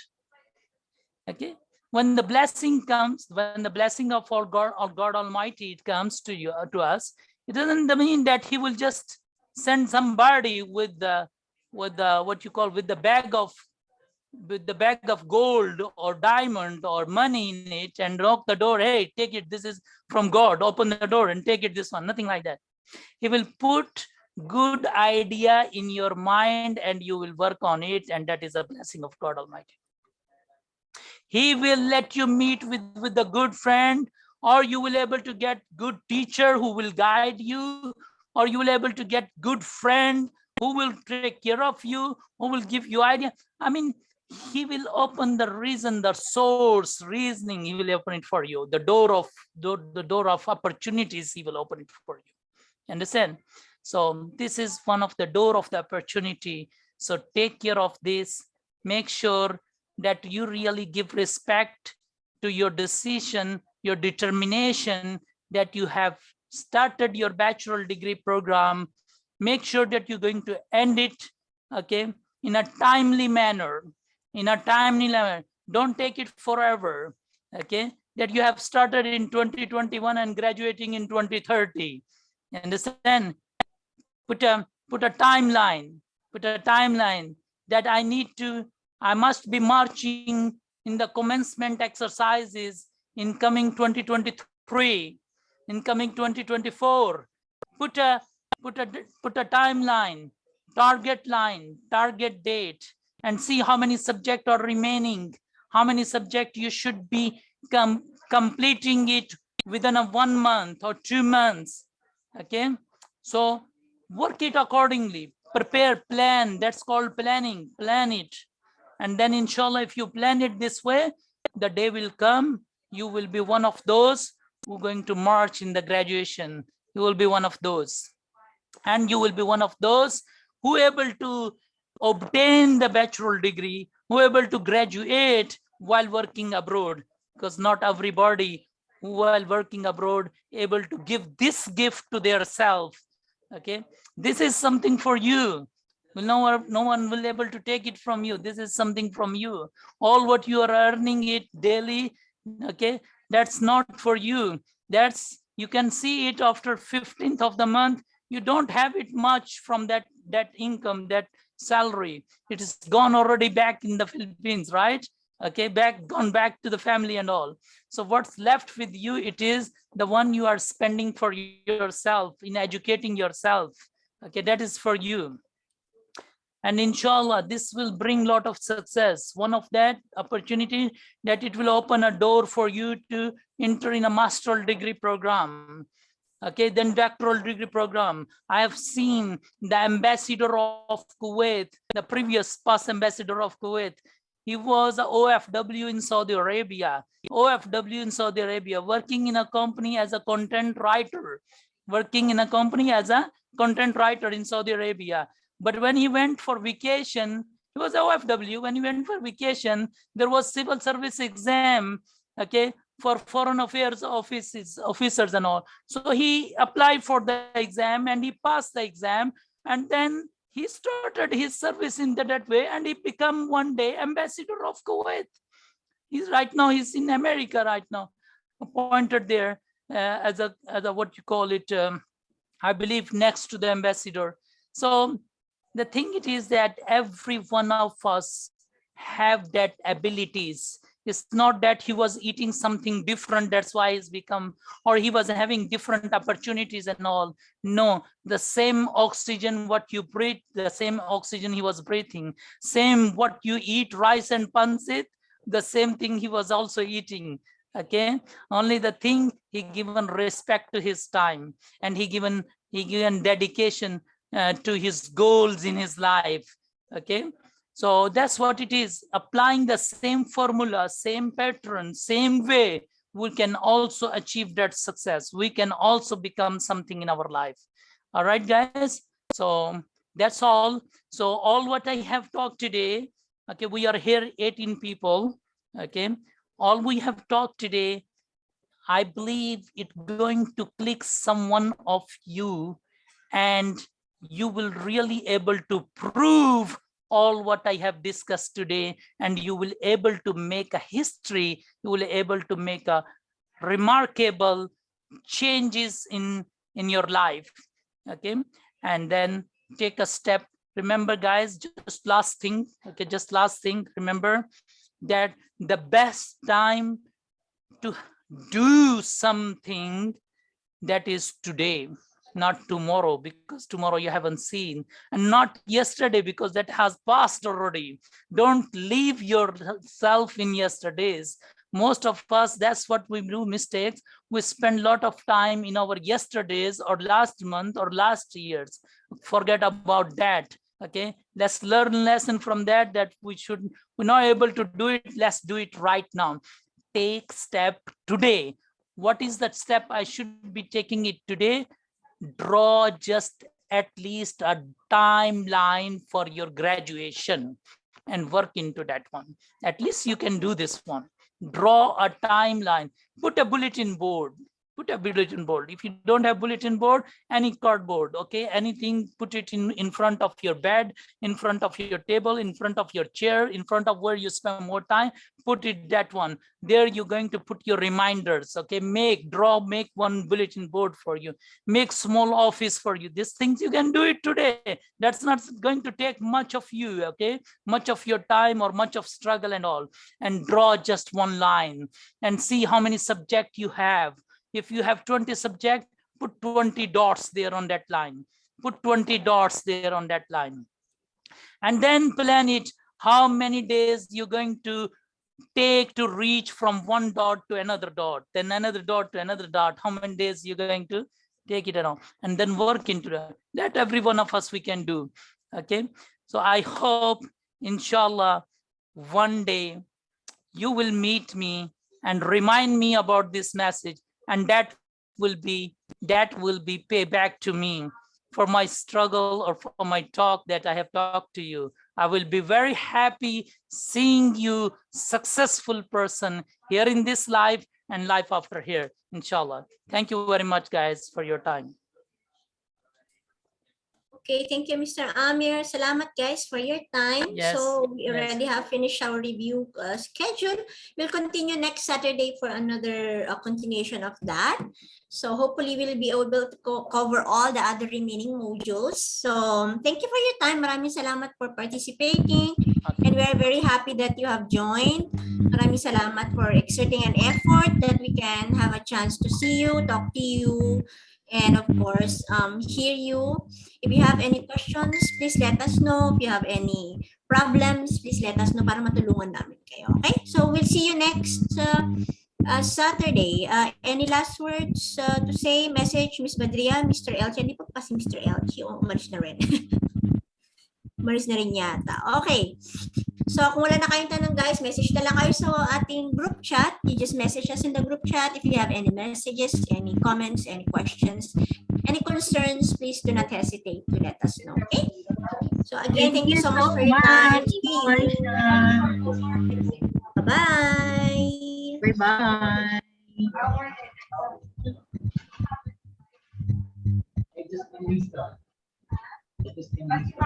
Okay. When the blessing comes, when the blessing of all God, of God Almighty it comes to you, to us, it doesn't mean that He will just send somebody with the, with the what you call with the bag of with the bag of gold or diamond or money in it and knock the door, hey, take it, this is from God, open the door and take it, this one, nothing like that. He will put good idea in your mind and you will work on it and that is a blessing of God Almighty. He will let you meet with, with a good friend or you will able to get good teacher who will guide you or you will able to get good friend who will take care of you, who will give you idea. I mean, he will open the reason, the source, reasoning, he will open it for you. The door of the, the door of opportunities, he will open it for you. Understand? So this is one of the door of the opportunity. So take care of this. Make sure that you really give respect to your decision, your determination that you have started your bachelor degree program. Make sure that you're going to end it, okay, in a timely manner in a timely manner. Don't take it forever, okay? That you have started in 2021 and graduating in 2030. Understand? Put a put a timeline. Put a timeline that I need to. I must be marching in the commencement exercises in coming 2023, in coming 2024. Put a put a put a timeline, target line, target date and see how many subject are remaining, how many subject you should be com completing it within a one month or two months. Okay, so work it accordingly, prepare, plan. That's called planning. Plan it, and then inshallah, if you plan it this way, the day will come. You will be one of those who are going to march in the graduation. You will be one of those, and you will be one of those who able to obtain the bachelor degree, who able to graduate while working abroad, because not everybody while working abroad able to give this gift to their self. Okay, this is something for you. No one, no one will able to take it from you. This is something from you. All what you are earning it daily, okay, that's not for you. That's you can see it after 15th of the month you don't have it much from that that income that salary. It is gone already back in the philippines right? Okay back gone back to the family and all. So what's left with you it is the one you are spending for yourself in educating yourself. Okay that is for you. And inshallah this will bring lot of success. One of that opportunity that it will open a door for you to enter in a master's degree program okay then doctoral degree program. I have seen the ambassador of kuwait the previous past ambassador of kuwait. He was a ofw in saudi arabia. Ofw in saudi arabia working in a company as a content writer. Working in a company as a content writer in saudi arabia. But when he went for vacation, he was OFW. When he went for vacation, there was civil service exam, okay, for foreign affairs offices, officers and all. So he applied for the exam and he passed the exam. And then he started his service in that, way and he become one day ambassador of Kuwait. He's right now, he's in America right now, appointed there uh, as a, as a, what you call it, um, I believe next to the ambassador. So the thing it is that every one of us have that abilities it's not that he was eating something different that's why he's become or he was having different opportunities and all. No the same oxygen what you breathe the same oxygen he was breathing same what you eat rice and pancit the same thing he was also eating okay? Only the thing he given respect to his time and he given he given dedication uh, to his goals in his life okay so that's what it is. Applying the same formula same pattern same way we can also achieve that success. We can also become something in our life. All right guys? So that's all. So all what i have talked today okay we are here 18 people okay? All we have talked today i believe it going to click someone of you and you will really able to prove all what I have discussed today and you will able to make a history, you will able to make a remarkable changes in, in your life, okay? And then take a step. Remember guys, just last thing, okay, just last thing, remember that the best time to do something that is today not tomorrow because tomorrow you haven't seen and not yesterday because that has passed already. Don't leave yourself in yesterdays. Most of us that's what we do mistakes. We spend a lot of time in our yesterdays or last month or last years. Forget about that okay? Let's learn lesson from that that we should we're not able to do it. Let's do it right now. Take step today. What is that step i should be taking it today draw just at least a timeline for your graduation and work into that one. At least you can do this one. Draw a timeline, put a bulletin board, put a bulletin board. If you don't have bulletin board, any cardboard, okay, anything, put it in, in front of your bed, in front of your table, in front of your chair, in front of where you spend more time, put it that one. There you're going to put your reminders, okay, make, draw, make one bulletin board for you, make small office for you. These things you can do it today. That's not going to take much of you, okay, much of your time or much of struggle and all, and draw just one line and see how many subject you have if you have 20 subject, put 20 dots there on that line. Put 20 dots there on that line. And then plan it how many days you're going to take to reach from one dot to another dot, then another dot to another dot, how many days you're going to take it around and then work into that. That every one of us we can do. Okay. So I hope, inshallah, one day you will meet me and remind me about this message and that will be that will be payback to me for my struggle or for my talk that I have talked to you. I will be very happy seeing you successful person here in this life and life after here, inshallah. Thank you very much, guys, for your time. Okay, thank you, Mr. Amir. Salamat guys for your time. Yes, So we yes. already have finished our review uh, schedule. We'll continue next Saturday for another uh, continuation of that. So hopefully we'll be able to co- cover all the other remaining modules. So thank you for your time. Maraming salamat for participating. And we are very happy that you have joined. Maraming salamat for exerting an effort that we can have a chance to see you, talk to you, and of course, um, hear you. If you have any questions, please let us know. If you have any problems, please let us know para matulungan namin kayo. Okay? So we'll see you next uh, uh, Saturday. Uh, any last words uh, to say? Message, Miss Badria, Mr. Elchi. Hindi pa pa si Mr. Elchi. O, umalis na rin. umalis na rin yata. Okay. So kung wala na kayong tanong guys, message na lang kayo sa ating group chat. You just message us in the group chat if you have any messages, any comments, any questions, any concerns, please do not hesitate to let us know. Okay? So again, thank, you so much for your time. Bye-bye. Bye-bye. I just just finished.